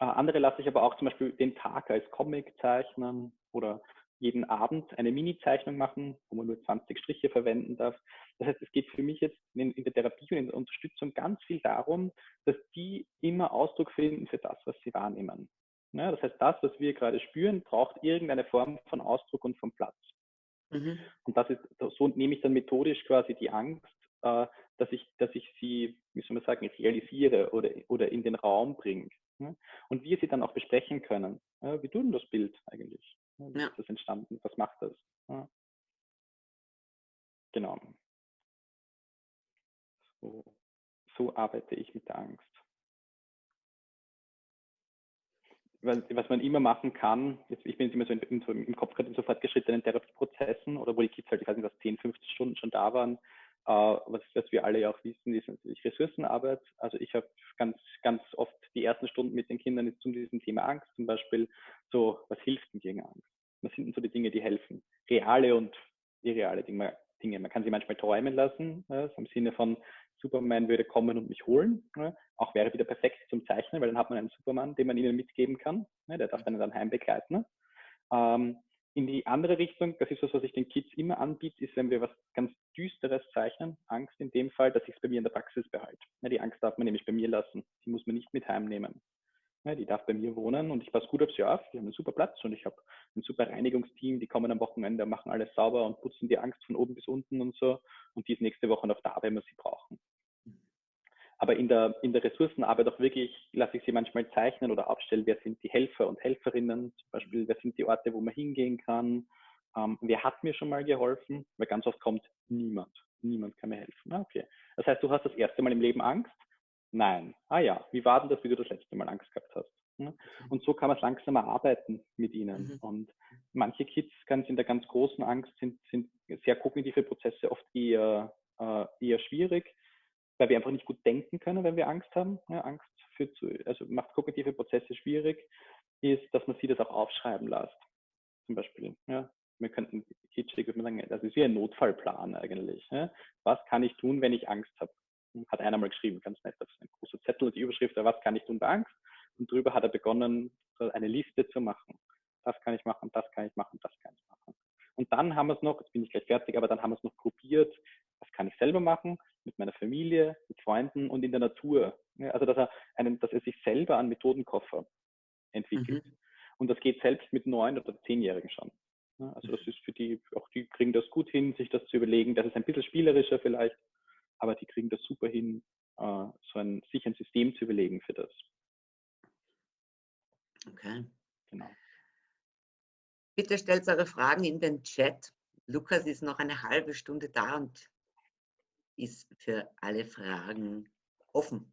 Äh, andere lasse ich aber auch zum Beispiel den Tag als Comic zeichnen oder jeden Abend eine Mini-Zeichnung machen, wo man nur 20 Striche verwenden darf. Das heißt, es geht für mich jetzt in, in, der Therapie und in der Unterstützung ganz viel darum, dass die immer Ausdruck finden für das, was sie wahrnehmen. Ja, das heißt, das, was wir gerade spüren, braucht irgendeine Form von Ausdruck und von Platz. Mhm. Und das ist, so nehme ich dann methodisch quasi die Angst, äh, dass ich, dass ich sie, wie soll man sagen, realisiere oder, oder in den Raum bringe. Ja? Und wir sie dann auch besprechen können. Ja, wie tut denn das Bild eigentlich? Wie ist das entstanden? Was macht das? Genau. So, so arbeite ich mit der Angst. Was man immer machen kann, jetzt, ich bin jetzt immer so, in, so im Kopf gerade in so fortgeschrittenen Therapieprozessen oder wo die Kids halt, ich weiß nicht, was 10, 15 Stunden schon da waren, äh, was, was wir alle ja auch wissen, ist natürlich Ressourcenarbeit. Also ich habe ganz, ganz oft die ersten Stunden mit den Kindern zu diesem Thema Angst, zum Beispiel so, was hilft denn gegen Angst? Was sind denn so die Dinge, die helfen? Reale und irreale Dinge. Man kann sie manchmal träumen lassen, ja, im Sinne von, Superman würde kommen und mich holen. Ne? Auch wäre wieder perfekt zum Zeichnen, weil dann hat man einen Superman, den man ihnen mitgeben kann. Ne? Der darf einen dann heimbegleiten. Ähm, in die andere Richtung, das ist was, was ich den Kids immer anbiete, ist, wenn wir was ganz Düsteres zeichnen, Angst in dem Fall, dass ich es bei mir in der Praxis behalte. Ne? Die Angst darf man nämlich bei mir lassen. Die muss man nicht mit heimnehmen. Ne? Die darf bei mir wohnen und ich passe gut auf sie auf. Die haben einen super Platz und ich habe ein super Reinigungsteam. Die kommen am Wochenende, machen alles sauber und putzen die Angst von oben bis unten und so. Und die ist nächste Woche noch da, wenn wir sie brauchen. Aber in der, in der Ressourcenarbeit auch wirklich lasse ich sie manchmal zeichnen oder aufstellen, wer sind die Helfer und Helferinnen, zum Beispiel, wer sind die Orte, wo man hingehen kann, ähm, wer hat mir schon mal geholfen, weil ganz oft kommt niemand, niemand kann mir helfen. Ah, okay. Das heißt, du hast das erste Mal im Leben Angst? Nein. Ah ja, wie war denn das, wie du das letzte Mal Angst gehabt hast? Mhm. Und so kann man es langsamer arbeiten mit ihnen. Mhm. Und manche Kids ganz in der ganz großen Angst sind, sind sehr kognitive Prozesse oft eher, äh, eher schwierig weil wir einfach nicht gut denken können, wenn wir Angst haben. Ja, Angst führt zu, also macht kognitive Prozesse schwierig, ist, dass man sie das auch aufschreiben lässt. Zum Beispiel. Ja, wir könnten kitschig würde man sagen, das ist wie ein Notfallplan eigentlich. Ja. Was kann ich tun, wenn ich Angst habe? Hat einer mal geschrieben, ganz nett, das ist ein großer Zettel und die Überschrift, was kann ich tun bei Angst? Und darüber hat er begonnen, eine Liste zu machen. Das kann ich machen, das kann ich machen, das kann ich machen. Und dann haben wir es noch, jetzt bin ich gleich fertig, aber dann haben wir es noch gruppiert, was kann ich selber machen, mit meiner Familie, mit Freunden und in der Natur. Also dass er, einen, dass er sich selber einen Methodenkoffer entwickelt. Mhm. Und das geht selbst mit neun oder zehnjährigen schon. Also das ist für die, auch die kriegen das gut hin, sich das zu überlegen. Das ist ein bisschen spielerischer vielleicht, aber die kriegen das super hin, äh, so ein, sich ein System zu überlegen für das. Okay. Genau. Bitte stellt eure Fragen in den Chat. Lukas ist noch eine halbe Stunde da und ist für alle Fragen offen.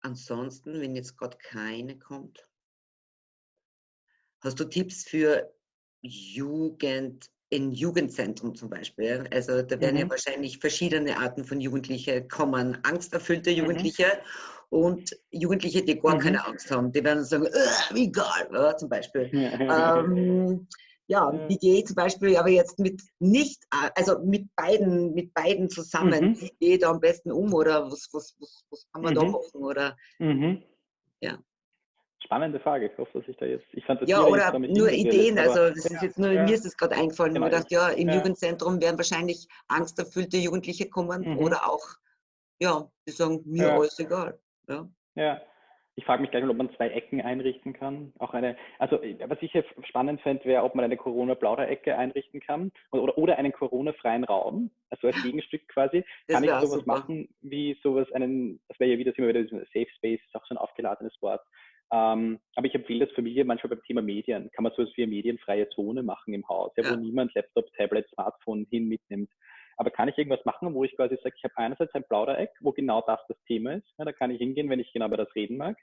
Ansonsten, wenn jetzt gerade keine kommt, hast du Tipps für Jugend in Jugendzentrum zum Beispiel? Also da werden mhm. ja wahrscheinlich verschiedene Arten von Jugendlichen kommen. Angsterfüllte mhm. Jugendliche mhm. und Jugendliche, die gar mhm. keine Angst haben. Die werden sagen, egal, ja, zum Beispiel. ähm, ja, wie gehe ich zum Beispiel aber jetzt mit nicht, also mit beiden, mit beiden zusammen, mhm. wie gehe ich da am besten um oder was, was, was, was kann man mhm. da machen oder mhm. ja. Spannende Frage. Ich hoffe, dass ich da jetzt. Ich fand das ja, oder nur Ideen. Also, das ist jetzt nur, ja. mir ist es gerade eingefallen. Genau. Ich dachte, ja, im ja. Jugendzentrum werden wahrscheinlich angsterfüllte Jugendliche kommen mhm. oder auch, ja, die sagen, mir ja. alles egal. Ja. ja. Ich frage mich gleich mal, ob man zwei Ecken einrichten kann. Auch eine, also was ich jetzt spannend fände, wäre, ob man eine Corona-Plauder-Ecke einrichten kann oder, oder einen Corona-freien Raum, also als Gegenstück quasi. Das kann ich sowas super. machen wie sowas, einen, das wäre ja wieder, immer wieder Safe Space, ist auch so ein aufgeladenes Wort. Ähm, aber ich empfehle das Familie manchmal beim Thema Medien. Kann man sowas wie eine medienfreie Zone machen im Haus, ja, wo niemand Laptop, Tablet, Smartphone hin mitnimmt. Aber kann ich irgendwas machen, wo ich quasi sage, ich habe einerseits ein Plaudereck, wo genau das das Thema ist. Ja, da kann ich hingehen, wenn ich genau über das reden mag.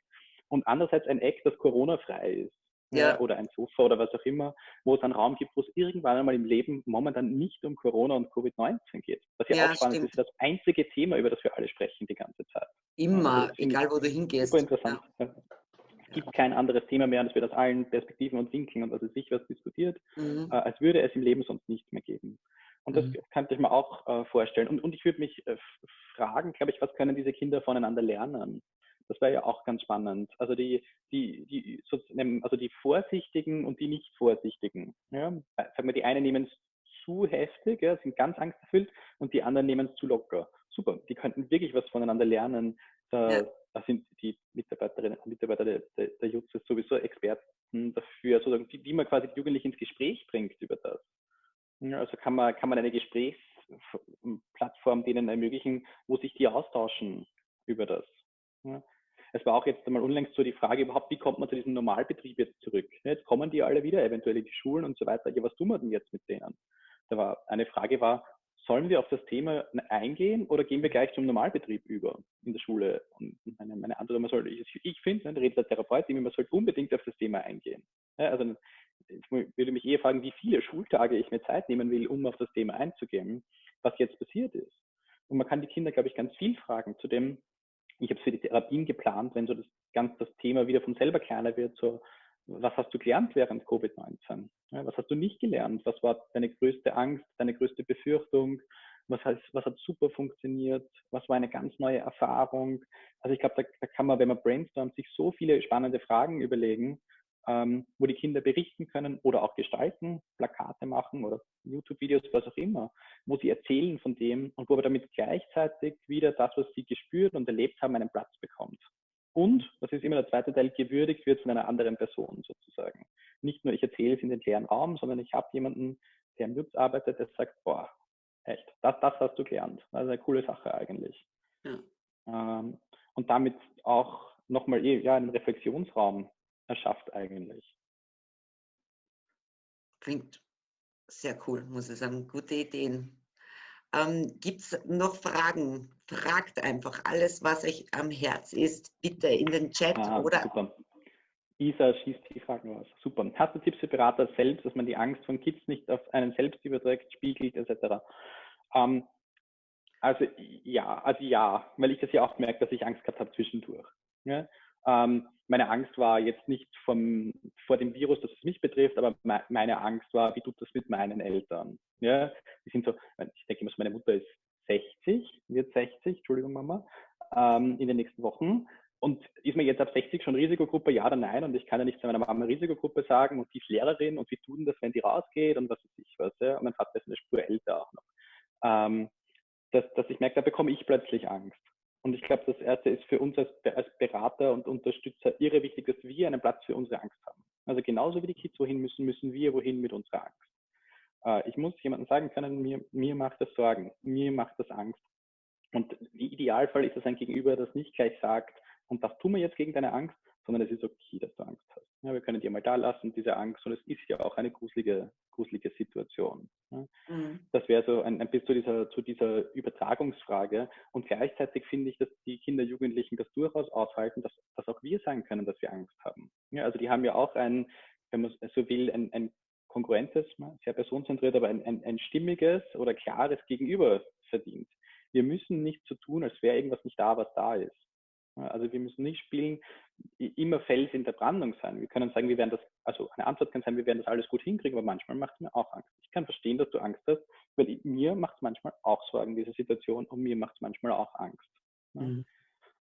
Und andererseits ein Eck, das Corona-frei ist. Ja. Oder ein Sofa oder was auch immer, wo es einen Raum gibt, wo es irgendwann einmal im Leben momentan nicht um Corona und Covid-19 geht. Was ja, ja auch spannend stimmt. ist, das einzige Thema, über das wir alle sprechen die ganze Zeit. Immer, also egal wo du hingehst. Super interessant. Gibt kein anderes Thema mehr, und es wird aus allen Perspektiven und Winkeln und was ist sich was diskutiert, mhm. äh, als würde es im Leben sonst nicht mehr geben. Und das mhm. könnte ich mir auch äh, vorstellen. Und, und ich würde mich äh, fragen, glaube ich, was können diese Kinder voneinander lernen? Das wäre ja auch ganz spannend. Also die, die, die, also die Vorsichtigen und die nicht Vorsichtigen. Ja? Äh, sagen wir, die einen nehmen es zu heftig, ja, sind ganz angsterfüllt und die anderen nehmen es zu locker. Super, die könnten wirklich was voneinander lernen. Da, ja. da sind die Mitarbeiterinnen und Mitarbeiter der, der, der JUTS sowieso Experten dafür, sozusagen, wie, wie man quasi die Jugendlichen ins Gespräch bringt über das. Also kann man, kann man eine Gesprächsplattform denen ermöglichen, wo sich die austauschen über das. Es war auch jetzt einmal unlängst so die Frage überhaupt, wie kommt man zu diesem Normalbetrieb jetzt zurück? Jetzt kommen die alle wieder, eventuell in die Schulen und so weiter. Ja, was tun wir denn jetzt mit denen? Da war eine Frage war, sollen wir auf das Thema eingehen oder gehen wir gleich zum Normalbetrieb über in der Schule? Und meine, meine andere, man soll, ich, ich finde, ne, der Therapeut, man sollte unbedingt auf das Thema eingehen. Ja, also ich würde mich eher fragen, wie viele Schultage ich mir Zeit nehmen will, um auf das Thema einzugehen, was jetzt passiert ist. Und man kann die Kinder, glaube ich, ganz viel fragen zu dem, ich habe es für die Therapien geplant, wenn so das ganz das Thema wieder von selber kleiner wird, so was hast du gelernt während Covid-19? Ja, was hast du nicht gelernt? Was war deine größte Angst, deine größte Befürchtung? Was, heißt, was hat super funktioniert? Was war eine ganz neue Erfahrung? Also ich glaube, da, da, kann man, wenn man brainstormt, sich so viele spannende Fragen überlegen, ähm, wo die Kinder berichten können oder auch gestalten, Plakate machen oder YouTube-Videos, was auch immer, wo sie erzählen von dem und wo aber damit gleichzeitig wieder das, was sie gespürt und erlebt haben, einen Platz bekommt. Und, das ist immer der zweite Teil, gewürdigt wird von einer anderen Person sozusagen. Nicht nur ich erzähle es in den leeren Raum, sondern ich habe jemanden, der im Jutz arbeitet, der sagt, boah, echt, das, das hast du gelernt. Das ist eine coole Sache eigentlich. Ja. Ähm, und damit auch nochmal eh, ja, einen Reflexionsraum erschafft eigentlich. Klingt sehr cool, muss ich sagen. Gute Ideen. Ähm, Gibt es noch Fragen? Fragt einfach alles, was euch am Herz ist, bitte in den Chat ah, oder. Super. Isa schießt die Fragen aus. Super. Hast du Tipps für Berater selbst, dass man die Angst von Kids nicht auf einen selbst überträgt, spiegelt, etc.? Ähm, also ja, also ja, weil ich das ja auch merke, dass ich Angst gehabt habe zwischendurch. Ja? Ähm, meine Angst war jetzt nicht vom, vor dem Virus, dass es mich betrifft, aber me meine Angst war, wie tut das mit meinen Eltern? Ja, die sind so, ich denke immer, meine Mutter ist 60, wird 60, Entschuldigung Mama, ähm, in den nächsten Wochen. Und ist mir jetzt ab 60 schon Risikogruppe, ja oder nein? Und ich kann ja nicht zu meiner Mama Risikogruppe sagen und die ist Lehrerin und wie tun das, wenn die rausgeht und was weiß ich was. Ja? Und mein Vater ist eine Spur älter auch noch. Ähm, dass, dass ich merke, da bekomme ich plötzlich Angst. Und ich glaube, das Erste ist für uns als, als, Berater und Unterstützer irre wichtig, dass wir einen Platz für unsere Angst haben. Also genauso wie die Kids wohin müssen, müssen wir wohin mit unserer Angst. Äh, ich muss jemandem sagen können, mir, mir macht das Sorgen, mir macht das Angst. Und im Idealfall ist es ein Gegenüber, das nicht gleich sagt, und das tun wir jetzt gegen deine Angst, sondern es ist okay, dass du Angst hast. Ja, wir können dir mal da lassen, diese Angst, und es ist ja auch eine gruselige, gruselige Situation. Ja. Mhm. Das wäre so ein, ein bisschen zu dieser, zu dieser Übertragungsfrage. Und gleichzeitig finde ich, dass die Kinder, Jugendlichen das durchaus aushalten, dass, dass auch wir sagen können, dass wir Angst haben. Ja, also die haben ja auch ein, wenn man so will, ein, ein kongruentes, sehr personenzentriert, aber ein, ein, ein stimmiges oder klares Gegenüber verdient. Wir müssen nicht so tun, als wäre irgendwas nicht da, was da ist. Also wir müssen nicht spielen, immer Fels in der Brandung sein. Wir können sagen, wir werden das, also eine Antwort kann sein, wir werden das alles gut hinkriegen, aber manchmal macht es mir auch Angst. Ich kann verstehen, dass du Angst hast, weil mir macht es manchmal auch Sorgen, diese Situation, und mir macht es manchmal auch Angst. Mhm.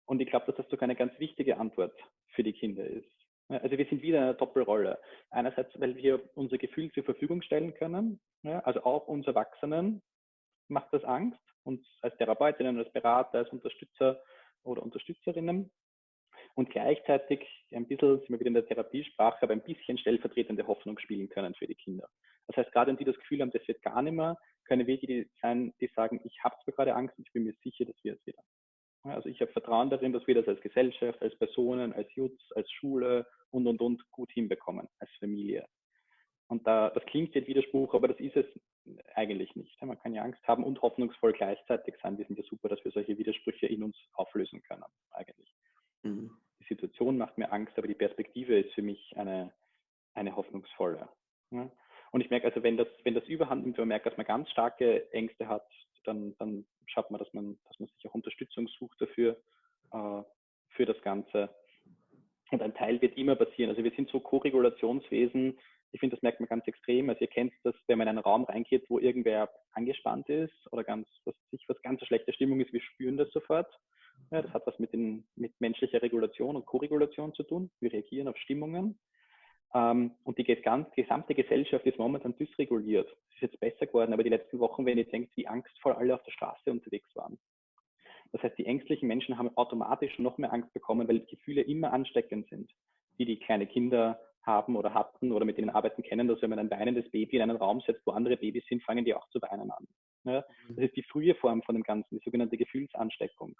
Und ich glaube, dass das sogar eine ganz wichtige Antwort für die Kinder ist. Also wir sind wieder in einer Doppelrolle. Einerseits, weil wir unser Gefühl zur Verfügung stellen können, also auch uns Erwachsenen macht das Angst, uns als Therapeutinnen, als Berater, als Unterstützer oder Unterstützerinnen und gleichzeitig ein bisschen, sind wir wieder in der Therapiesprache, aber ein bisschen stellvertretende Hoffnung spielen können für die Kinder. Das heißt, gerade wenn die das Gefühl haben, das wird gar nicht mehr, können wir die sein, die sagen, ich habe zwar gerade Angst ich bin mir sicher, das wird es wieder. Also ich habe Vertrauen darin, dass wir das als Gesellschaft, als Personen, als Jutz, als Schule und, und, und gut hinbekommen, als Familie. Und da, das klingt jetzt Widerspruch, aber das ist es eigentlich nicht. Man kann ja Angst haben und hoffnungsvoll gleichzeitig sein. Wir sind ja super, dass wir solche Widersprüche in uns auflösen können, eigentlich. Mhm. Die Situation macht mir Angst, aber die Perspektive ist für mich eine, eine hoffnungsvolle. Ja? Und ich merke also, wenn das, wenn das überhand nimmt, wenn man merkt, dass man ganz starke Ängste hat, dann, dann schaut man, dass man, dass man Unterstützung sucht dafür, äh, für das Ganze. Und ein Teil wird immer passieren. Also wir sind so Koregulationswesen, ich finde, das merkt man ganz extrem. Also ihr kennt das, wenn man in einen Raum reingeht, wo irgendwer angespannt ist oder ganz, was sich was ganz schlechte Stimmung ist, wir spüren das sofort. Ja, das hat was mit, den, mit menschlicher Regulation und Koregulation zu tun. Wir reagieren auf Stimmungen. Ähm, und die gesamte Gesellschaft ist momentan dysreguliert. Es ist jetzt besser geworden, aber die letzten Wochen, wenn ihr denkt, wie angstvoll alle auf der Straße unterwegs waren. Das heißt, die ängstlichen Menschen haben automatisch noch mehr Angst bekommen, weil Gefühle immer ansteckend sind, die die kleine Kinder haben oder hatten oder mit denen arbeiten kennen, dass wenn man ein weinendes Baby in einen Raum setzt, wo andere Babys sind, fangen die auch zu weinen an. Ja, mhm. das ist die frühe Form von dem Ganzen, die sogenannte Gefühlsansteckung.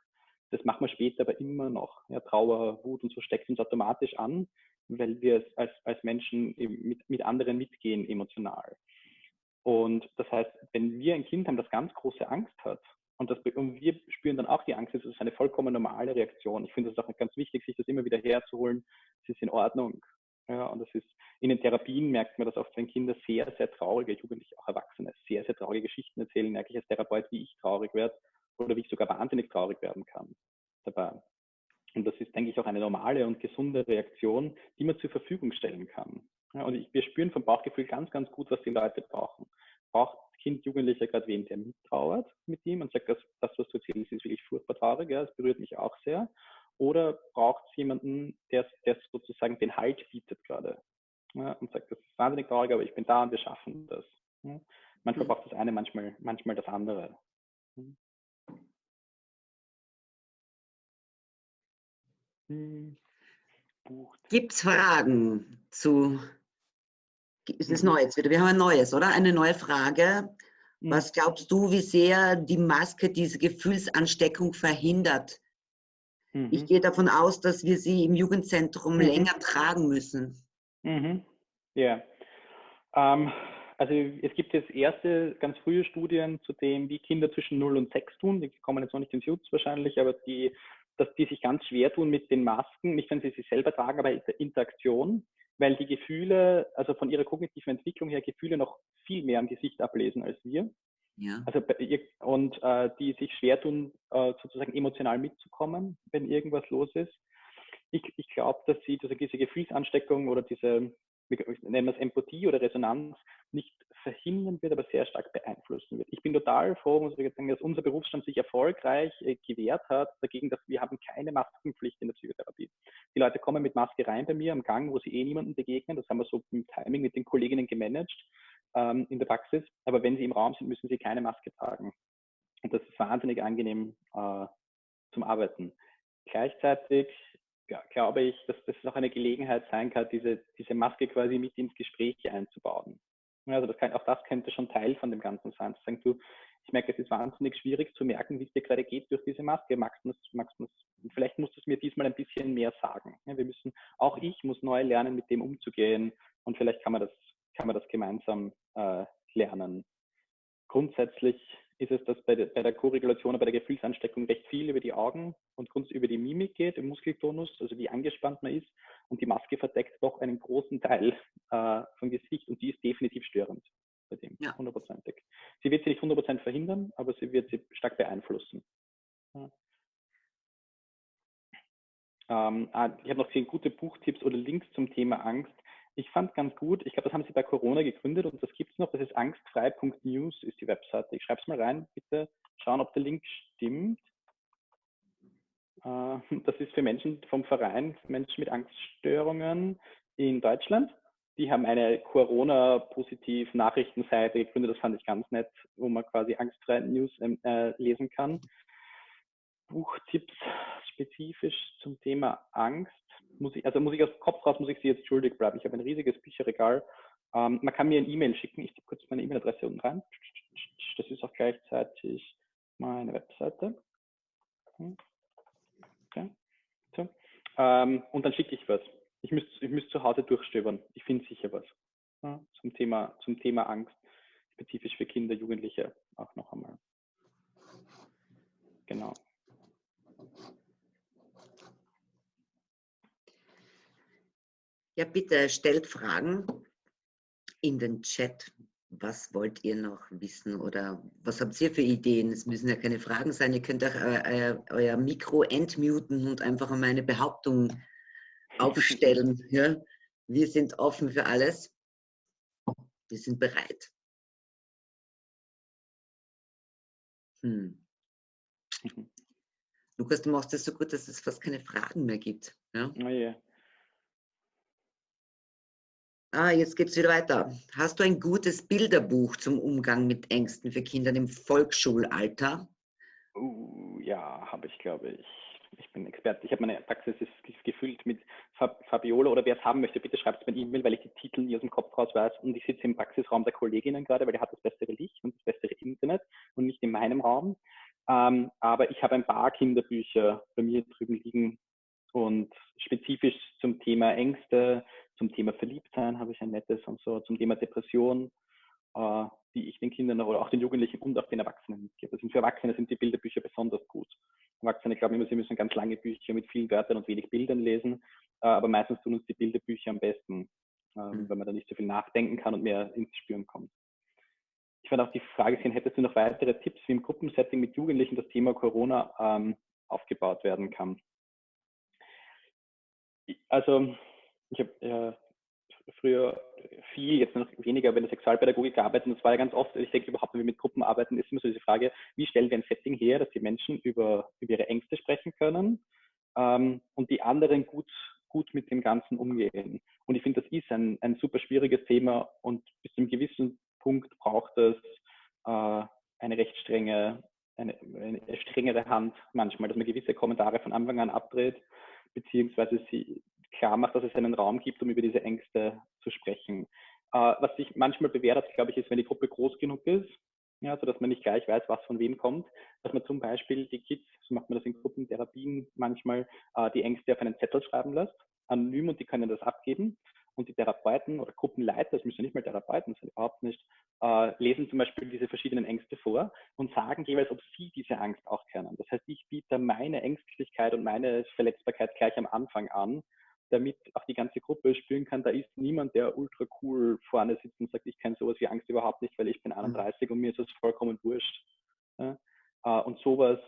Das machen wir später aber immer noch. Ja, Trauer, Wut und so steckt uns automatisch an, weil wir als, als Menschen mit, mit anderen mitgehen emotional. Und das heißt, wenn wir ein Kind haben, das ganz große Angst hat, und, das, und wir spüren dann auch die Angst, das ist eine vollkommen normale Reaktion. Ich finde es auch ganz wichtig, sich das immer wieder herzuholen. Es ist in Ordnung. Ja, und das ist, in den Therapien merkt man das oft, wenn Kinder sehr, sehr traurige, Jugendliche, auch Erwachsene, sehr, sehr traurige Geschichten erzählen, merke ich als Therapeut, wie ich traurig werde oder wie ich sogar wahnsinnig traurig werden kann dabei. Und das ist, denke ich, auch eine normale und gesunde Reaktion, die man zur Verfügung stellen kann. Ja, und ich, wir spüren vom Bauchgefühl ganz, ganz gut, was die Leute brauchen. Braucht Kind, Jugendlicher gerade wen, der mittrauert mit ihm und sagt, das, das was du erzählst, ist wirklich furchtbar traurig, ja, es berührt mich auch sehr. Oder braucht es jemanden, der, der sozusagen den Halt bietet gerade ja, und sagt, das ist wahnsinnig traurig, aber ich bin da und wir schaffen das. Ja. Manchmal mhm. braucht das eine, manchmal, manchmal das andere. Mhm. Hm. Gibt es Fragen zu, ist es mhm. Neues wieder? Wir haben ein neues, oder? Eine neue Frage. Mhm. Was glaubst du, wie sehr die Maske diese Gefühlsansteckung verhindert? Mhm. Ich gehe davon aus, dass wir sie im Jugendzentrum mhm. länger tragen müssen. Mhm. Ja. Ähm, also es gibt jetzt erste ganz frühe Studien zu dem, wie Kinder zwischen 0 und 6 tun. Die kommen jetzt noch nicht ins Jutz wahrscheinlich, aber die dass die sich ganz schwer tun mit den Masken, nicht wenn sie sie selber tragen, aber in der Interaktion, weil die Gefühle, also von ihrer kognitiven Entwicklung her, Gefühle noch viel mehr am Gesicht ablesen als wir. Ja. Also, und äh, die sich schwer tun, äh, sozusagen emotional mitzukommen, wenn irgendwas los ist. Ich, ich glaube, dass sie diese Gefühlsansteckung oder diese wir nennen das Empathie oder Resonanz, nicht verhindern wird, aber sehr stark beeinflussen wird. Ich bin total froh, muss ich sagen, dass unser Berufsstand sich erfolgreich äh, gewehrt hat dagegen, dass wir haben keine Maskenpflicht in der Psychotherapie. Die Leute kommen mit Maske rein bei mir am Gang, wo sie eh niemanden begegnen. Das haben wir so im Timing mit den Kolleginnen gemanagt ähm, in der Praxis. Aber wenn sie im Raum sind, müssen sie keine Maske tragen. Und das ist wahnsinnig angenehm äh, zum Arbeiten. Gleichzeitig ja, glaube ich, dass das auch eine Gelegenheit sein kann, diese, diese Maske quasi mit ins Gespräch einzubauen. Also das kann, auch das könnte schon Teil von dem Ganzen sein. Zu sagen, du, ich merke, es ist wahnsinnig schwierig zu merken, wie es dir gerade geht durch diese Maske. Magst du magst du vielleicht musst du es mir diesmal ein bisschen mehr sagen. Ja, wir müssen, auch ich muss neu lernen, mit dem umzugehen und vielleicht kann man das, kann man das gemeinsam äh, lernen. Grundsätzlich ist es, dass bei der, bei der Korregulation, bei der Gefühlsansteckung recht viel über die Augen und über die Mimik geht, im Muskeltonus, also wie angespannt man ist. Und die Maske verdeckt doch einen großen Teil äh, vom Gesicht und die ist definitiv störend bei dem, ja. hundertprozentig. Sie wird sie nicht hundertprozentig verhindern, aber sie wird sie stark beeinflussen. Ja. Ähm, ah, ich habe noch gesehen, gute Buchtipps oder Links zum Thema Angst. Ich fand ganz gut, ich glaube, das haben sie bei Corona gegründet und das gibt es noch, das ist angstfrei.news ist die Webseite. Ich schreibe es mal rein, bitte schauen, ob der Link stimmt. Äh, das ist für Menschen vom Verein, Menschen mit Angststörungen in Deutschland. Die haben eine Corona-positiv-Nachrichtenseite gegründet, das fand ich ganz nett, wo man quasi angstfrei News ähm, äh, lesen kann. Buchtipps spezifisch zum Thema Angst muss ich, also muss ich aus dem Kopf raus, muss ich Sie jetzt schuldig bleiben. Ich habe ein riesiges Bücherregal. Ähm, man kann mir ein E-Mail schicken. Ich gebe kurz meine E-Mail-Adresse unten rein. Das ist auch gleichzeitig meine Webseite. Hm. Okay. So. Ähm, und dann schicke ich was. Ich müsste ich müsst zu Hause durchstöbern. Ich finde sicher was. Ja, zum, Thema, zum Thema Angst, spezifisch für Kinder, Jugendliche auch noch einmal. Genau. Ja, bitte stellt Fragen in den Chat. Was wollt ihr noch wissen oder was habt ihr für Ideen? Es müssen ja keine Fragen sein. Ihr könnt auch euer, äh, euer Mikro entmuten und einfach mal eine Behauptung aufstellen. Ja? Wir sind offen für alles. Wir sind bereit. Hm. Lukas, du machst das so gut, dass es fast keine Fragen mehr gibt. Ja? Oh yeah. Ah, jetzt geht es wieder weiter. Hast du ein gutes Bilderbuch zum Umgang mit Ängsten für Kinder im Volksschulalter? Uh, ja, habe ich, glaube ich. Ich bin Experte. Ich habe meine Praxis ist gefüllt mit Fabiola oder wer es haben möchte, bitte schreibt es mir E-Mail, weil ich die Titel nie aus dem Kopf raus weiß. Und ich sitze im Praxisraum der Kolleginnen gerade, weil der hat das bessere Licht und das bessere Internet und nicht in meinem Raum. Ähm, aber ich habe ein paar Kinderbücher bei mir drüben liegen und spezifisch zum Thema Ängste, zum Thema Verliebtsein habe ich ein nettes und so, zum Thema Depression äh, die ich den Kindern oder auch den Jugendlichen und auch den Erwachsenen mitgebe. Also für Erwachsene sind die Bilderbücher besonders gut. Erwachsene glauben immer, sie müssen ganz lange Bücher mit vielen Wörtern und wenig Bildern lesen, äh, aber meistens tun uns die Bilderbücher am besten, ähm, mhm. weil man da nicht so viel nachdenken kann und mehr ins Spüren kommt. Ich werde auch die Frage sehen, hättest du noch weitere Tipps, wie im Gruppensetting mit Jugendlichen das Thema Corona ähm, aufgebaut werden kann? Also ich habe äh, früher viel, jetzt noch weniger bei der Sexualpädagogik gearbeitet und das war ja ganz oft, ich denke überhaupt, wenn wir mit Gruppen arbeiten, ist immer so diese Frage, wie stellen wir ein Setting her, dass die Menschen über, über ihre Ängste sprechen können ähm, und die anderen gut, gut mit dem Ganzen umgehen. Und ich finde, das ist ein, ein super schwieriges Thema und bis zu einem gewissen Punkt braucht es äh, eine recht strenge, eine, eine strengere Hand manchmal, dass man gewisse Kommentare von Anfang an abdreht, beziehungsweise sie klar macht, dass es einen Raum gibt, um über diese Ängste zu sprechen. Äh, was sich manchmal bewährt hat, glaube ich, ist, wenn die Gruppe groß genug ist, ja, so dass man nicht gleich weiß, was von wem kommt, dass man zum Beispiel die Kids, so macht man das in Gruppentherapien manchmal, äh, die Ängste auf einen Zettel schreiben lässt, anonym und die können das abgeben. Und die Therapeuten oder Gruppenleiter, das müssen ja nicht mal Therapeuten sein, überhaupt nicht, äh, lesen zum Beispiel diese verschiedenen Ängste vor und sagen jeweils, ob sie diese Angst auch kennen. Das heißt, ich biete meine Ängstlichkeit und meine Verletzbarkeit gleich am Anfang an damit auch die ganze Gruppe spüren kann, da ist niemand, der ultra cool vorne sitzt und sagt, ich kenne sowas wie Angst überhaupt nicht, weil ich bin 31 mhm. und mir ist das vollkommen wurscht. Ja? Äh, und sowas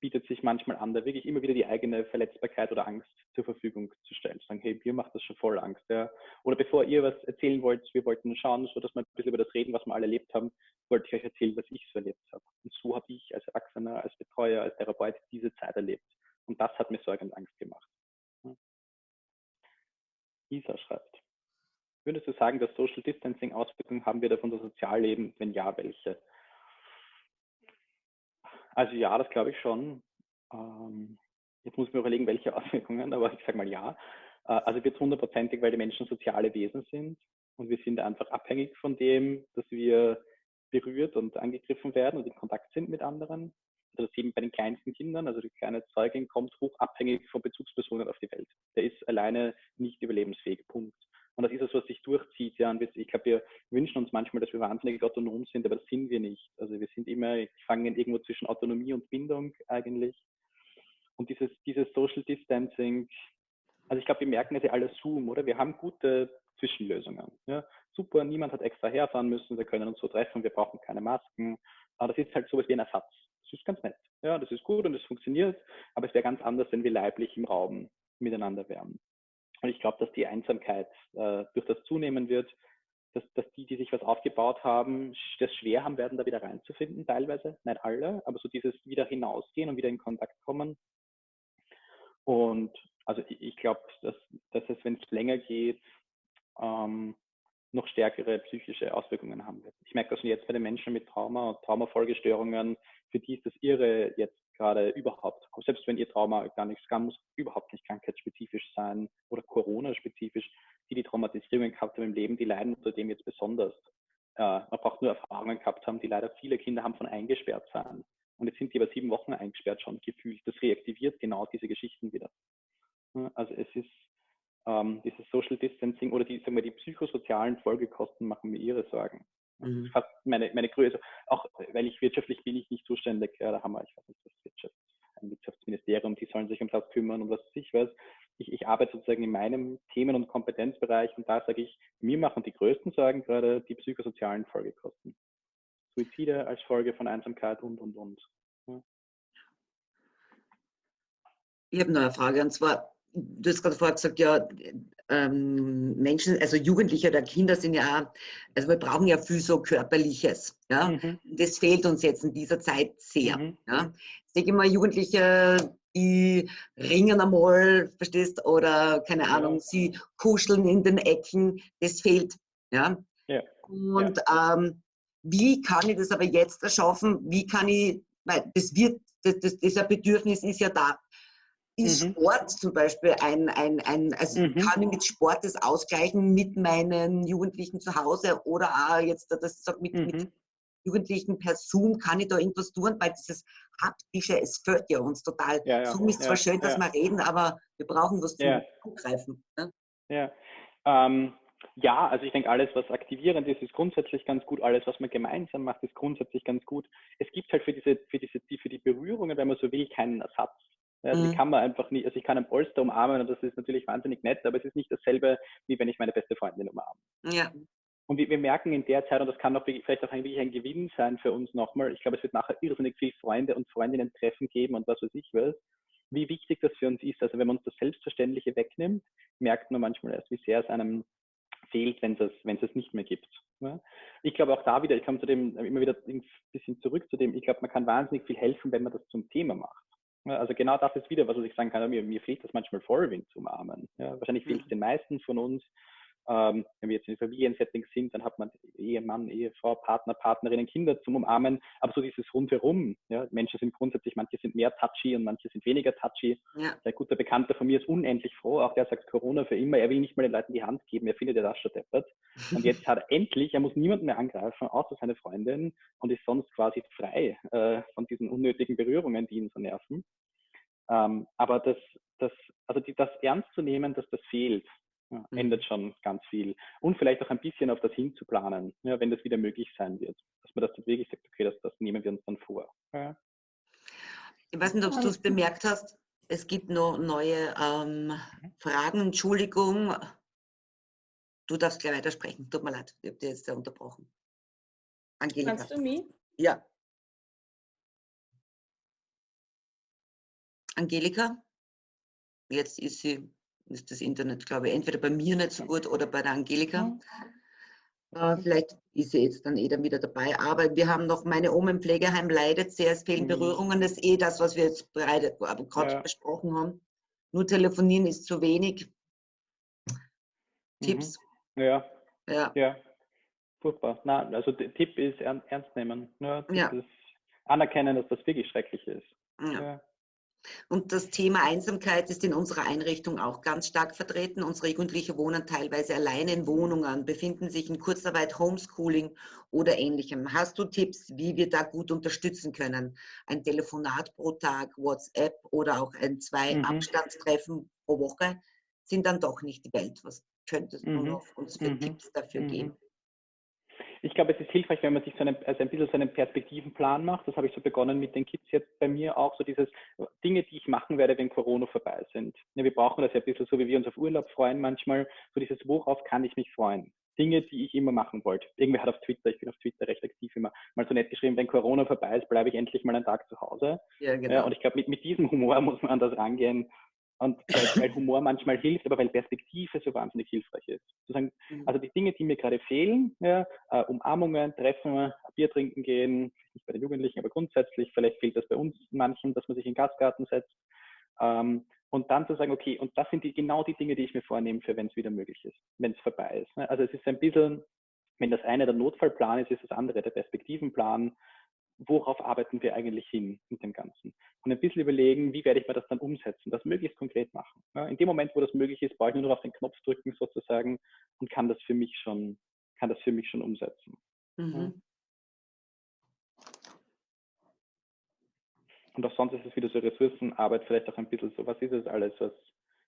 bietet sich manchmal an, da wirklich immer wieder die eigene Verletzbarkeit oder Angst zur Verfügung zu stellen. Zu sagen, hey, mir macht das schon voll Angst. Ja? Oder bevor ihr was erzählen wollt, wir wollten schauen, so dass wir ein bisschen über das reden, was wir alle erlebt haben, wollte ich euch erzählen, was ich so erlebt habe. Und so habe ich als Erwachsener, als Betreuer, als Therapeut diese Zeit erlebt. Und das hat mir Sorge und Angst gemacht. Isa schreibt. Würdest du sagen, dass Social Distancing Auswirkungen haben wird auf unser Sozialleben? Wenn ja, welche? Also ja, das glaube ich schon. Ähm, jetzt muss ich mir überlegen, welche Auswirkungen, aber ich sage mal ja. Äh, also wird hundertprozentig, weil die Menschen soziale Wesen sind und wir sind einfach abhängig von dem, dass wir berührt und angegriffen werden und in Kontakt sind mit anderen das eben bei den kleinsten Kindern, also die kleine Zeugin kommt hoch abhängig von Bezugspersonen auf die Welt. Der ist alleine nicht überlebensfähig, Punkt. Und das ist es, was sich durchzieht. Ja, und ich glaube, wir wünschen uns manchmal, dass wir wahnsinnig autonom sind, aber das sind wir nicht. Also wir sind immer gefangen irgendwo zwischen Autonomie und Bindung eigentlich. Und dieses, dieses Social Distancing, also ich glaube, wir merken es ja alle Zoom, oder? Wir haben gute Zwischenlösungen. Ja? Super, niemand hat extra herfahren müssen, wir können uns so treffen, wir brauchen keine Masken. Aber das ist halt sowas wie ein Ersatz das ist ganz nett. Ja, das ist gut und es funktioniert, aber es wäre ganz anders, wenn wir leiblich im Raum miteinander wären. Und ich glaube, dass die Einsamkeit äh, durch das zunehmen wird, dass, dass die, die sich was aufgebaut haben, das schwer haben werden, da wieder reinzufinden, teilweise, nicht alle, aber so dieses wieder hinausgehen und wieder in Kontakt kommen. Und also ich, ich glaube, dass, dass es, wenn es länger geht, ähm, noch stärkere psychische Auswirkungen haben wird. Ich merke das schon jetzt bei den Menschen mit Trauma und Traumafolgestörungen, für die ist das Irre jetzt gerade überhaupt, selbst wenn ihr Trauma gar nichts kann, muss überhaupt nicht krankheitsspezifisch sein oder Corona-spezifisch, die die Traumatisierungen gehabt haben im Leben, die leiden unter dem jetzt besonders. Äh, man braucht nur Erfahrungen gehabt haben, die leider viele Kinder haben von eingesperrt sein. Und jetzt sind die über sieben Wochen eingesperrt schon gefühlt. Das reaktiviert genau diese Geschichten wieder. Also es ist ähm, dieses Social Distancing oder die, sagen wir, die psychosozialen Folgekosten machen mir ihre Sorgen. Mhm. Fast meine, meine Größe, auch weil ich wirtschaftlich bin ich nicht zuständig, ja, da haben wir, ich weiß nicht, das Wirtschaft, ein Wirtschaftsministerium, die sollen sich um das kümmern, um was ich weiß. Ich, ich arbeite sozusagen in meinem Themen- und Kompetenzbereich und da sage ich, mir machen die größten Sorgen gerade die psychosozialen Folgekosten. Suizide als Folge von Einsamkeit und, und, und. Ja. Ich habe noch eine Frage und zwar, du hast gerade vorher gesagt, ja, ähm, Menschen, also Jugendliche oder Kinder sind ja auch, also wir brauchen ja viel so Körperliches. Ja? Mhm. Das fehlt uns jetzt in dieser Zeit sehr. Mhm. Ja? Ich denke immer, Jugendliche, die ringen einmal, verstehst, oder keine ja. Ahnung, sie kuscheln in den Ecken, das fehlt. Ja? ja. Und ja. Ähm, wie kann ich das aber jetzt erschaffen? Wie kann ich, weil das wird, das, das, das Bedürfnis ist ja da ist mhm. Sport zum Beispiel ein, ein, ein also mhm. kann ich mit Sport das ausgleichen mit meinen Jugendlichen zu Hause oder auch jetzt, das sagt mit, mhm. mit Jugendlichen per Zoom, kann ich da irgendwas tun, weil dieses Haptische, es fehlt ja uns total. Ja, ja. Zoom ist zwar ja, schön, dass wir reden, aber wir brauchen was zum Zugreifen. Ne? Ja, ähm, ja, also ich denke, alles, was aktivierend ist, ist grundsätzlich ganz gut. Alles, was man gemeinsam macht, ist grundsätzlich ganz gut. Es gibt halt für diese, für diese, für die Berührungen, wenn man so will, keinen Ersatz. Also mhm. die kann man einfach nicht, also ich kann einen Polster umarmen und das ist natürlich wahnsinnig nett, aber es ist nicht dasselbe, wie wenn ich meine beste Freundin umarme. Ja. Und wir, wir merken in der Zeit, und das kann auch vielleicht auch eigentlich ein Gewinn sein für uns nochmal, ich glaube, es wird nachher irrsinnig viel Freunde und Freundinnen treffen geben und was weiß ich was, wie wichtig das für uns ist. Also wenn man uns das Selbstverständliche wegnimmt, merkt man manchmal erst, wie sehr es einem fehlt, wenn es, wenn es nicht mehr gibt. Ja? Ich glaube auch da wieder, ich komme zu dem immer wieder ein bisschen zurück zu dem, ich glaube, man kann wahnsinnig viel helfen, wenn man das zum Thema macht. Ja, also genau das ist wieder, was ich sagen kann, mir, mir fehlt das manchmal voll, wen zu umarmen. Ja, wahrscheinlich fehlt es mhm. den meisten von uns, ähm, wenn wir jetzt in Familiensettings sind, dann hat man Ehemann, Ehefrau, Partner, Partnerinnen, Kinder zum Umarmen. Aber so dieses Rundherum, ja, Menschen sind grundsätzlich, manche sind mehr touchy und manche sind weniger touchy. Ja. Ein guter Bekannter von mir ist unendlich froh, auch der sagt Corona für immer, er will nicht mal den Leuten die Hand geben, er findet ja das schon deppert. Und jetzt hat er endlich, er muss niemanden mehr angreifen, außer seine Freundin und ist sonst quasi frei äh, von diesen unnötigen Berührungen, die ihn so nerven. Ähm, aber das, das, also die, das ernst zu nehmen, dass das fehlt, ja, mhm. ändert schon ganz viel. Und vielleicht auch ein bisschen auf das hinzuplanen, ja, wenn das wieder möglich sein wird. Dass man das dann wirklich sagt, okay, das, das nehmen wir uns dann vor. Ja. Ich weiß nicht, ob du es bemerkt hast, es gibt noch neue ähm, Fragen. Entschuldigung, du darfst gleich weitersprechen. Tut mir leid, ich habe dir jetzt sehr unterbrochen. Angelika. Kannst du mich? Ja. Angelika? Jetzt ist sie ist das Internet, glaube ich, entweder bei mir nicht so gut oder bei der Angelika. Äh, vielleicht ist sie jetzt dann eh dann wieder dabei. Aber wir haben noch, meine Oma im Pflegeheim leidet sehr, es fehlen mhm. Berührungen. Das ist eh das, was wir jetzt gerade ja. besprochen haben. Nur telefonieren ist zu wenig. Tipps? Mhm. Ja. Ja. ja. Furchtbar. Na, also der Tipp ist ernst nehmen. Ja, ja. anerkennen, dass das wirklich schrecklich ist. Ja. Und das Thema Einsamkeit ist in unserer Einrichtung auch ganz stark vertreten. Unsere Jugendliche wohnen teilweise alleine in Wohnungen, befinden sich in Kurzarbeit, Homeschooling oder ähnlichem. Hast du Tipps, wie wir da gut unterstützen können? Ein Telefonat pro Tag, WhatsApp oder auch ein zwei mhm. Abstandstreffen pro Woche sind dann doch nicht die Welt. Was könntest mhm. du noch uns für mhm. Tipps dafür mhm. geben? Ich glaube, es ist hilfreich, wenn man sich so einen, also ein bisschen so einen Perspektivenplan macht. Das habe ich so begonnen mit den Kids jetzt bei mir auch, so dieses Dinge, die ich machen werde, wenn Corona vorbei sind. Ja, wir brauchen das ja ein bisschen so, wie wir uns auf Urlaub freuen manchmal, so dieses, worauf kann ich mich freuen? Dinge, die ich immer machen wollte. Irgendwer hat auf Twitter, ich bin auf Twitter recht aktiv immer, mal so nett geschrieben, wenn Corona vorbei ist, bleibe ich endlich mal einen Tag zu Hause. Ja, genau. Und ich glaube, mit, mit diesem Humor muss man an das rangehen und weil, weil, Humor manchmal hilft, aber weil Perspektive so wahnsinnig hilfreich ist. Sagen, mhm. also die Dinge, die mir gerade fehlen, ja, äh, Umarmungen, Treffen, Bier trinken gehen, nicht bei den Jugendlichen, aber grundsätzlich, vielleicht fehlt das bei uns manchen, dass man sich in den Gastgarten setzt. Ähm, und dann zu sagen, okay, und das sind die, genau die Dinge, die ich mir vornehme, für wenn es wieder möglich ist, wenn es vorbei ist. Ne? Also es ist ein bisschen, wenn das eine der Notfallplan ist, ist das andere der Perspektivenplan worauf arbeiten wir eigentlich hin mit dem Ganzen? Und ein bisschen überlegen, wie werde ich mir das dann umsetzen, das möglichst konkret machen. Ja, in dem Moment, wo das möglich ist, brauche ich nur noch auf den Knopf drücken sozusagen und kann das für mich schon, kann das für mich schon umsetzen. Mhm. Ja. Und auch sonst ist es wieder so Ressourcenarbeit, vielleicht auch ein bisschen so, was ist es alles, was,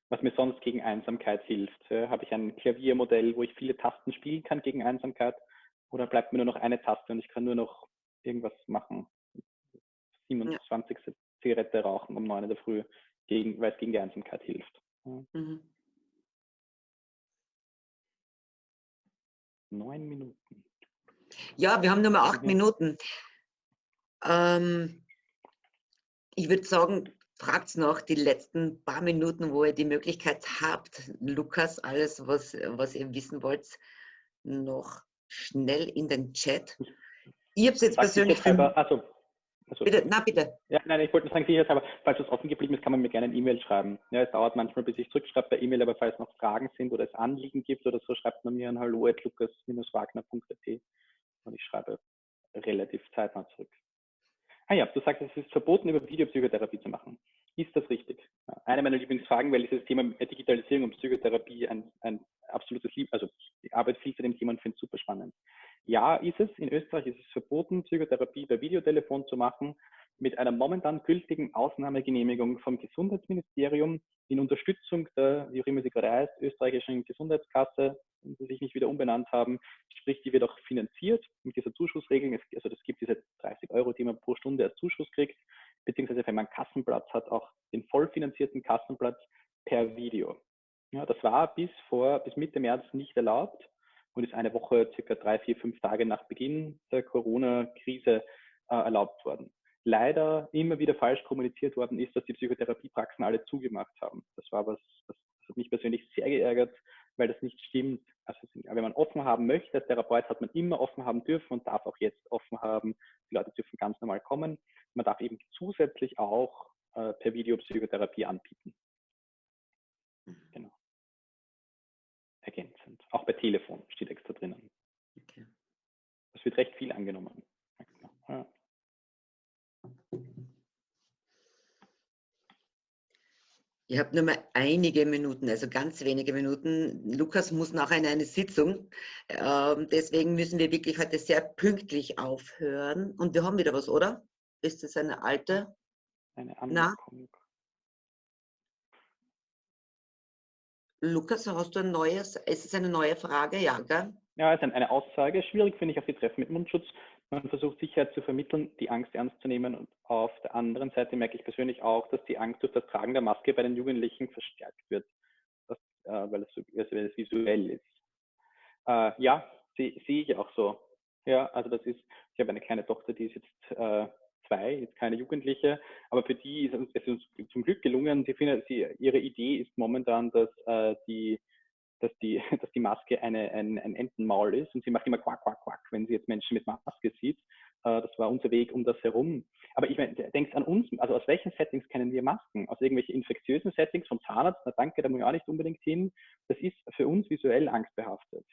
was mir sonst gegen Einsamkeit hilft? Ja, habe ich ein Klaviermodell, wo ich viele Tasten spielen kann gegen Einsamkeit? Oder bleibt mir nur noch eine Taste und ich kann nur noch irgendwas machen. 27. Ja. Zigarette rauchen um 9 in der Früh, gegen, weil es gegen die Einsamkeit hilft. Mhm. Neun Minuten. Ja, wir haben nur mal acht mhm. Minuten. Ähm, ich würde sagen, fragt noch die letzten paar Minuten, wo ihr die Möglichkeit habt, Lukas, alles, was, was ihr wissen wollt, noch schnell in den Chat. Ich habe es jetzt persönlich. Halber, also, also, bitte, na bitte. Ja, nein, ich wollte nur sagen, sicherheitshalber, falls es offen geblieben ist, kann man mir gerne eine E-Mail schreiben. Ja, es dauert manchmal, bis ich zurückschreibe per E-Mail, aber falls noch Fragen sind oder es Anliegen gibt oder so, schreibt man mir an hallo.lukas-wagner.at und ich schreibe relativ zeitnah zurück. Ah ja, du sagst, es ist verboten, über Videopsychotherapie zu machen. Ist das richtig? Eine meiner Lieblingsfragen, weil dieses Thema Digitalisierung und Psychotherapie ein, ein absolutes Lieb, also ich arbeite viel zu dem Thema und finde es super spannend. Ja, ist es. In Österreich ist es verboten, Psychotherapie per Videotelefon zu machen, mit einer momentan gültigen Ausnahmegenehmigung vom Gesundheitsministerium in Unterstützung der, wie auch immer sie gerade heißt, österreichischen Gesundheitskasse, sie sich nicht wieder umbenannt haben, sprich, die wird auch finanziert mit dieser Zuschussregelung. Also es gibt diese 30 Euro, die man pro Stunde als Zuschuss kriegt, beziehungsweise wenn man einen Kassenplatz hat, auch den vollfinanzierten Kassenplatz per Video. Ja, das war bis vor, bis Mitte März nicht erlaubt und ist eine Woche, circa drei, vier, fünf Tage nach Beginn der Corona-Krise äh, erlaubt worden. Leider immer wieder falsch kommuniziert worden ist, dass die Psychotherapiepraxen alle zugemacht haben. Das war was, das, das hat mich persönlich sehr geärgert, weil das nicht stimmt. Also wenn man offen haben möchte, als Therapeut hat man immer offen haben dürfen und darf auch jetzt offen haben. Die Leute dürfen ganz normal kommen. Man darf eben zusätzlich auch äh, per Video Psychotherapie anbieten. Genau ergänzend. Auch bei Telefon steht extra drinnen. Okay. Das wird recht viel angenommen. Ja. Ich habe nur mal einige Minuten, also ganz wenige Minuten. Lukas muss nachher in eine Sitzung. Ähm, deswegen müssen wir wirklich heute sehr pünktlich aufhören. Und wir haben wieder was, oder? Ist das eine alte? Eine Anmerkung. Lukas, hast du ein neues, ist es eine neue Frage? Ja, gell? Ja, es ist eine Aussage. Schwierig finde ich auf die Treffen mit Mundschutz. Man versucht Sicherheit zu vermitteln, die Angst ernst zu nehmen. Und auf der anderen Seite merke ich persönlich auch, dass die Angst durch das Tragen der Maske bei den Jugendlichen verstärkt wird, das, äh, weil, es so, also weil, es visuell ist. Äh, ja, sehe seh ich auch so. Ja, also das ist, ich habe eine kleine Tochter, die ist jetzt äh, zwei, jetzt keine Jugendliche, aber für die ist es uns zum Glück gelungen. Sie finden, sie, ihre Idee ist momentan, dass äh, die dass die, dass die Maske eine, ein, ein Entenmaul ist und sie macht immer quack, quack, quack, wenn sie jetzt Menschen mit Maske sieht. Äh, das war unser Weg um das herum. Aber ich meine, denkst an uns, also aus welchen Settings kennen wir Masken? Aus irgendwelchen infektiösen Settings vom Zahnarzt? Na danke, da muss ich auch nicht unbedingt hin. Das ist für uns visuell angstbehaftet.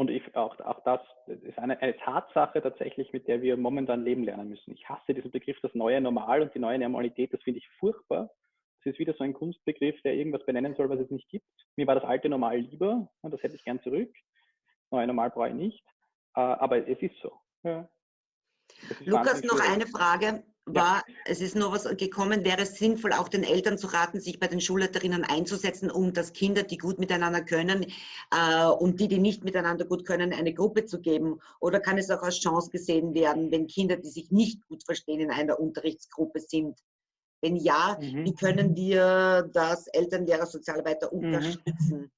Und ich, auch, auch das ist eine, eine, Tatsache tatsächlich, mit der wir momentan leben lernen müssen. Ich hasse diesen Begriff, das neue Normal und die neue Normalität, das finde ich furchtbar. Es ist wieder so ein Kunstbegriff, der irgendwas benennen soll, was es nicht gibt. Mir war das alte Normal lieber, das hätte ich gern zurück. Neue Normal brauche ich nicht, äh, aber es ist so. Ja. Lukas, noch eine Frage war, ja. es ist nur was gekommen, wäre es sinnvoll, auch den Eltern zu raten, sich bei den Schulleiterinnen einzusetzen, um dass Kinder, die gut miteinander können äh, und die, die nicht miteinander gut können, eine Gruppe zu geben? Oder kann es auch als Chance gesehen werden, wenn Kinder, die sich nicht gut verstehen, in einer Unterrichtsgruppe sind? Wenn ja, mhm. wie können wir das Elternlehrer, Sozialarbeiter mhm. unterstützen? Mhm.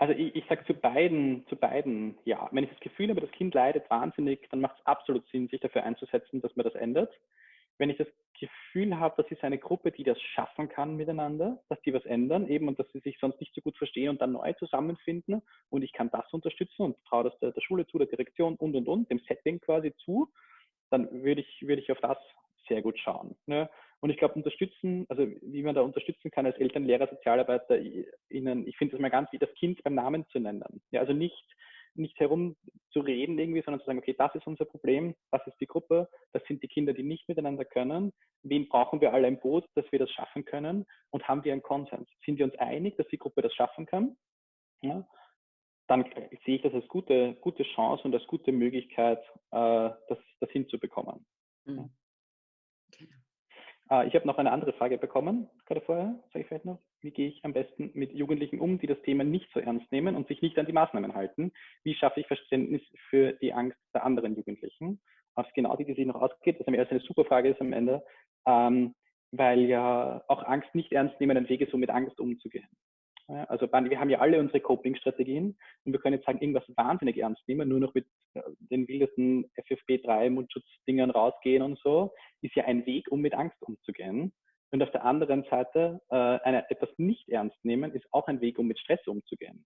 Also ich, ich sage zu beiden, zu beiden ja. Wenn ich das Gefühl habe, das Kind leidet wahnsinnig, dann macht es absolut Sinn, sich dafür einzusetzen, dass man das ändert. Wenn ich das Gefühl habe, das ist eine Gruppe, die das schaffen kann miteinander, dass die was ändern, eben und dass sie sich sonst nicht so gut verstehen und dann neu zusammenfinden und ich kann das unterstützen und traue das der, der Schule zu, der Direktion und und und, dem Setting quasi zu, dann würde ich, würde ich auf das sehr gut schauen. Ne? Und ich glaube, unterstützen, also wie man da unterstützen kann als Eltern, Lehrer, Sozialarbeiter, ihnen, ich finde es mal ganz wie das Kind beim Namen zu nennen. Ja, also nicht, nicht herum zu reden irgendwie, sondern zu sagen, okay, das ist unser Problem, das ist die Gruppe, das sind die Kinder, die nicht miteinander können. Wen brauchen wir alle im Boot, dass wir das schaffen können? Und haben wir einen Konsens? Sind wir uns einig, dass die Gruppe das schaffen kann? Ja, dann sehe ich das als gute, gute Chance und als gute Möglichkeit, äh, das, das hinzubekommen. Mhm. Äh, ich habe noch eine andere Frage bekommen, gerade vorher, sage ich vielleicht noch. Wie gehe ich am besten mit Jugendlichen um, die das Thema nicht so ernst nehmen und sich nicht an die Maßnahmen halten? Wie schaffe ich Verständnis für die Angst der anderen Jugendlichen? Ist genau die, die sich noch ausgeht, was am ersten eine super Frage ist am Ende, ähm, weil ja auch Angst nicht ernst nehmen ein Weg ist, um mit Angst umzugehen. Also wir haben ja alle unsere Coping-Strategien und wir können jetzt sagen, irgendwas wahnsinnig ernst nehmen, nur noch mit äh, den wildesten FFP3-Mundschutzdingern rausgehen und so, ist ja ein Weg, um mit Angst umzugehen. Und auf der anderen Seite, äh, eine, etwas nicht ernst nehmen, ist auch ein Weg, um mit Stress umzugehen,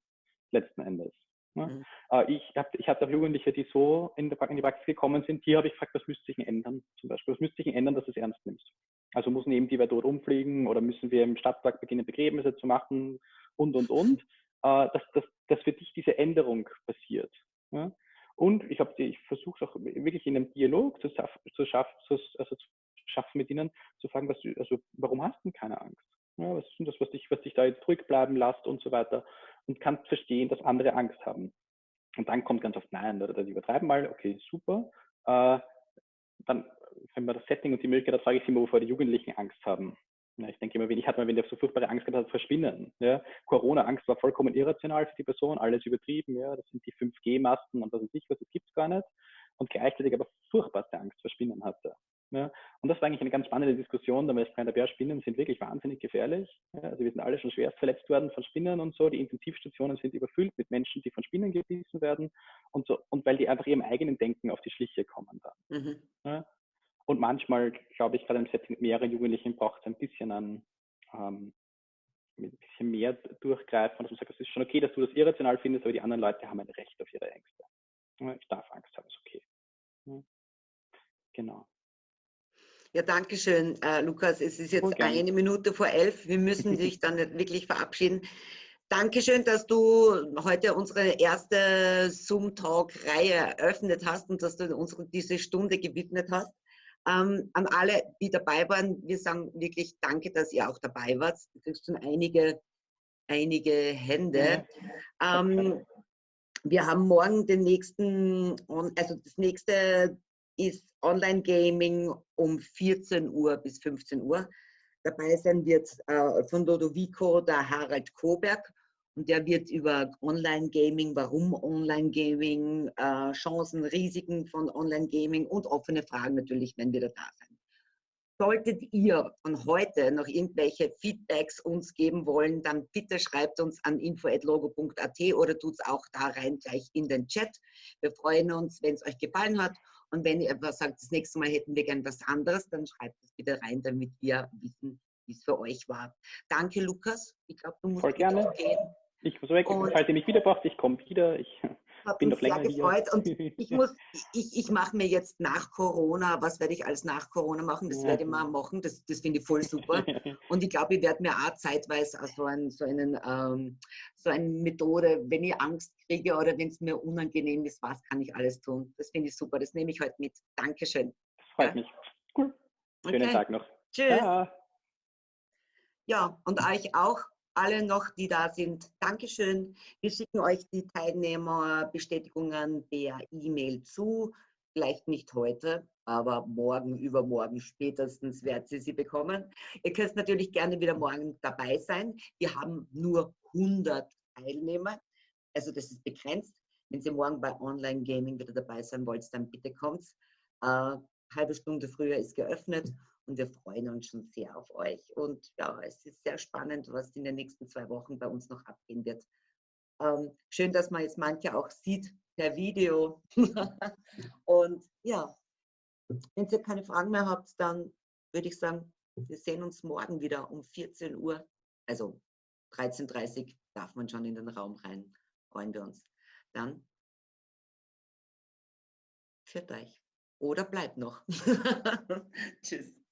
letzten Endes. Ne? Mhm. Äh, ich, hab, ich hatte auch Jugendliche, die so in, der, in die Praxis gekommen sind, die habe ich gefragt, was müsste sich ändern? Zum Beispiel, was müsste sich ändern, dass du es ernst nimmst? Also müssen eben die dort umfliegen oder müssen wir im Stadtpark beginnen, Begräbnisse zu machen und, und, und, äh, dass, dass, dass für dich diese Änderung passiert. Ja? und ich, ich versuche auch wirklich in einem Dialog zu, zu, schaff, zu, also zu schaffen mit ihnen, zu fragen, was du, also warum hast du keine Angst? Ja, was ist denn das, was dich, was dich da jetzt ruhig bleiben lässt und so weiter? Und kannst verstehen, dass andere Angst haben. Und dann kommt ganz oft, nein, oder das übertreiben mal, okay, super. Äh, dann, wenn man das Setting und die Möglichkeit hat, frage ich sie immer, wovor die Jugendlichen Angst haben. Ja, ich denke immer, wenn ich hatte mal, wenn der so furchtbare Angst gehabt hat, verschwinden. Ja. Corona-Angst war vollkommen irrational für die Person, alles übertrieben. Ja. Das sind die 5G-Masten und was weiß ich was, das gibt es gar nicht. Und gleichzeitig aber furchtbarste Angst vor Spinnen hatte. Ja. Und das war eigentlich eine ganz spannende Diskussion, da der Bär, Spinnen sind wirklich wahnsinnig gefährlich. Ja. Also wir sind alle schon schwerst verletzt worden von Spinnen und so. Die Intensivstationen sind überfüllt mit Menschen, die von Spinnen gebissen werden und so. Und weil die einfach ihrem eigenen Denken auf die Schliche kommen dann. Mhm. Ja. Und manchmal, glaube ich, gerade im Setting mit mehreren Jugendlichen braucht es ein bisschen an ähm, ein bisschen mehr durchgreifen, dass man sagt, es ist schon okay, dass du das irrational findest, aber die anderen Leute haben ein Recht auf ihre Ängste. Ich darf Angst haben, ist okay. Genau. Ja, danke schön, äh, Lukas. Es ist jetzt eine Minute vor elf. Wir müssen dich dann wirklich verabschieden. Dankeschön, dass du heute unsere erste Zoom-Talk-Reihe eröffnet hast und dass du uns diese Stunde gewidmet hast. Ähm, an alle, die dabei waren, wir sagen wirklich Danke, dass ihr auch dabei wart. Du kriegst schon einige, einige Hände. Ähm, wir haben morgen den nächsten, also das nächste ist Online-Gaming um 14 Uhr bis 15 Uhr. Dabei sein wird äh, von Lodovico der Harald Koberg und der wird über Online-Gaming, warum Online-Gaming, äh, Chancen, Risiken von Online-Gaming und offene Fragen natürlich, wenn wir da sein. Solltet ihr von heute noch irgendwelche Feedbacks uns geben wollen, dann bitte schreibt uns an info.logo.at oder tut es auch da rein gleich in den Chat. Wir freuen uns, wenn es euch gefallen hat. Und wenn ihr etwas sagt, das nächste Mal hätten wir gern was anderes, dann schreibt es bitte rein, damit wir wissen, wie es für euch war. Danke, Lukas. Ich glaube, du musst Voll gerne. gehen. Ich muss weg, und falls ihr mich wieder braucht, ich komme wieder. Ich bin noch länger gefreut. Hier. Und ich muss, ich, ich mache mir jetzt nach Corona, was werde ich alles nach Corona machen? Das ja. werde ich mal machen. Das, das finde ich voll super. Und ich glaube, ich werde mir auch zeitweise so, ein, so, einen, ähm, so eine Methode, wenn ich Angst kriege oder wenn es mir unangenehm ist, was kann ich alles tun? Das finde ich super. Das nehme ich heute mit. Dankeschön. Das freut ja? mich. Cool. Schönen okay. Tag noch. Tschüss. Ja. ja, und euch auch alle noch, die da sind, Dankeschön. Wir schicken euch die Teilnehmerbestätigungen per E-Mail zu. Vielleicht nicht heute, aber morgen, übermorgen spätestens werdet ihr sie bekommen. Ihr könnt natürlich gerne wieder morgen dabei sein. Wir haben nur 100 Teilnehmer, also das ist begrenzt. Wenn Sie morgen bei Online Gaming wieder dabei sein wollt, dann bitte kommt. Äh, halbe Stunde früher ist geöffnet und wir freuen uns schon sehr auf euch. Und ja, es ist sehr spannend, was in den nächsten zwei Wochen bei uns noch abgehen wird. Ähm, schön, dass man jetzt manche auch sieht per Video. und ja, wenn ihr keine Fragen mehr habt, dann würde ich sagen, wir sehen uns morgen wieder um 14 Uhr. Also 13.30 Uhr darf man schon in den Raum rein. Freuen wir uns. Dann führt euch. Oder bleibt noch. Tschüss.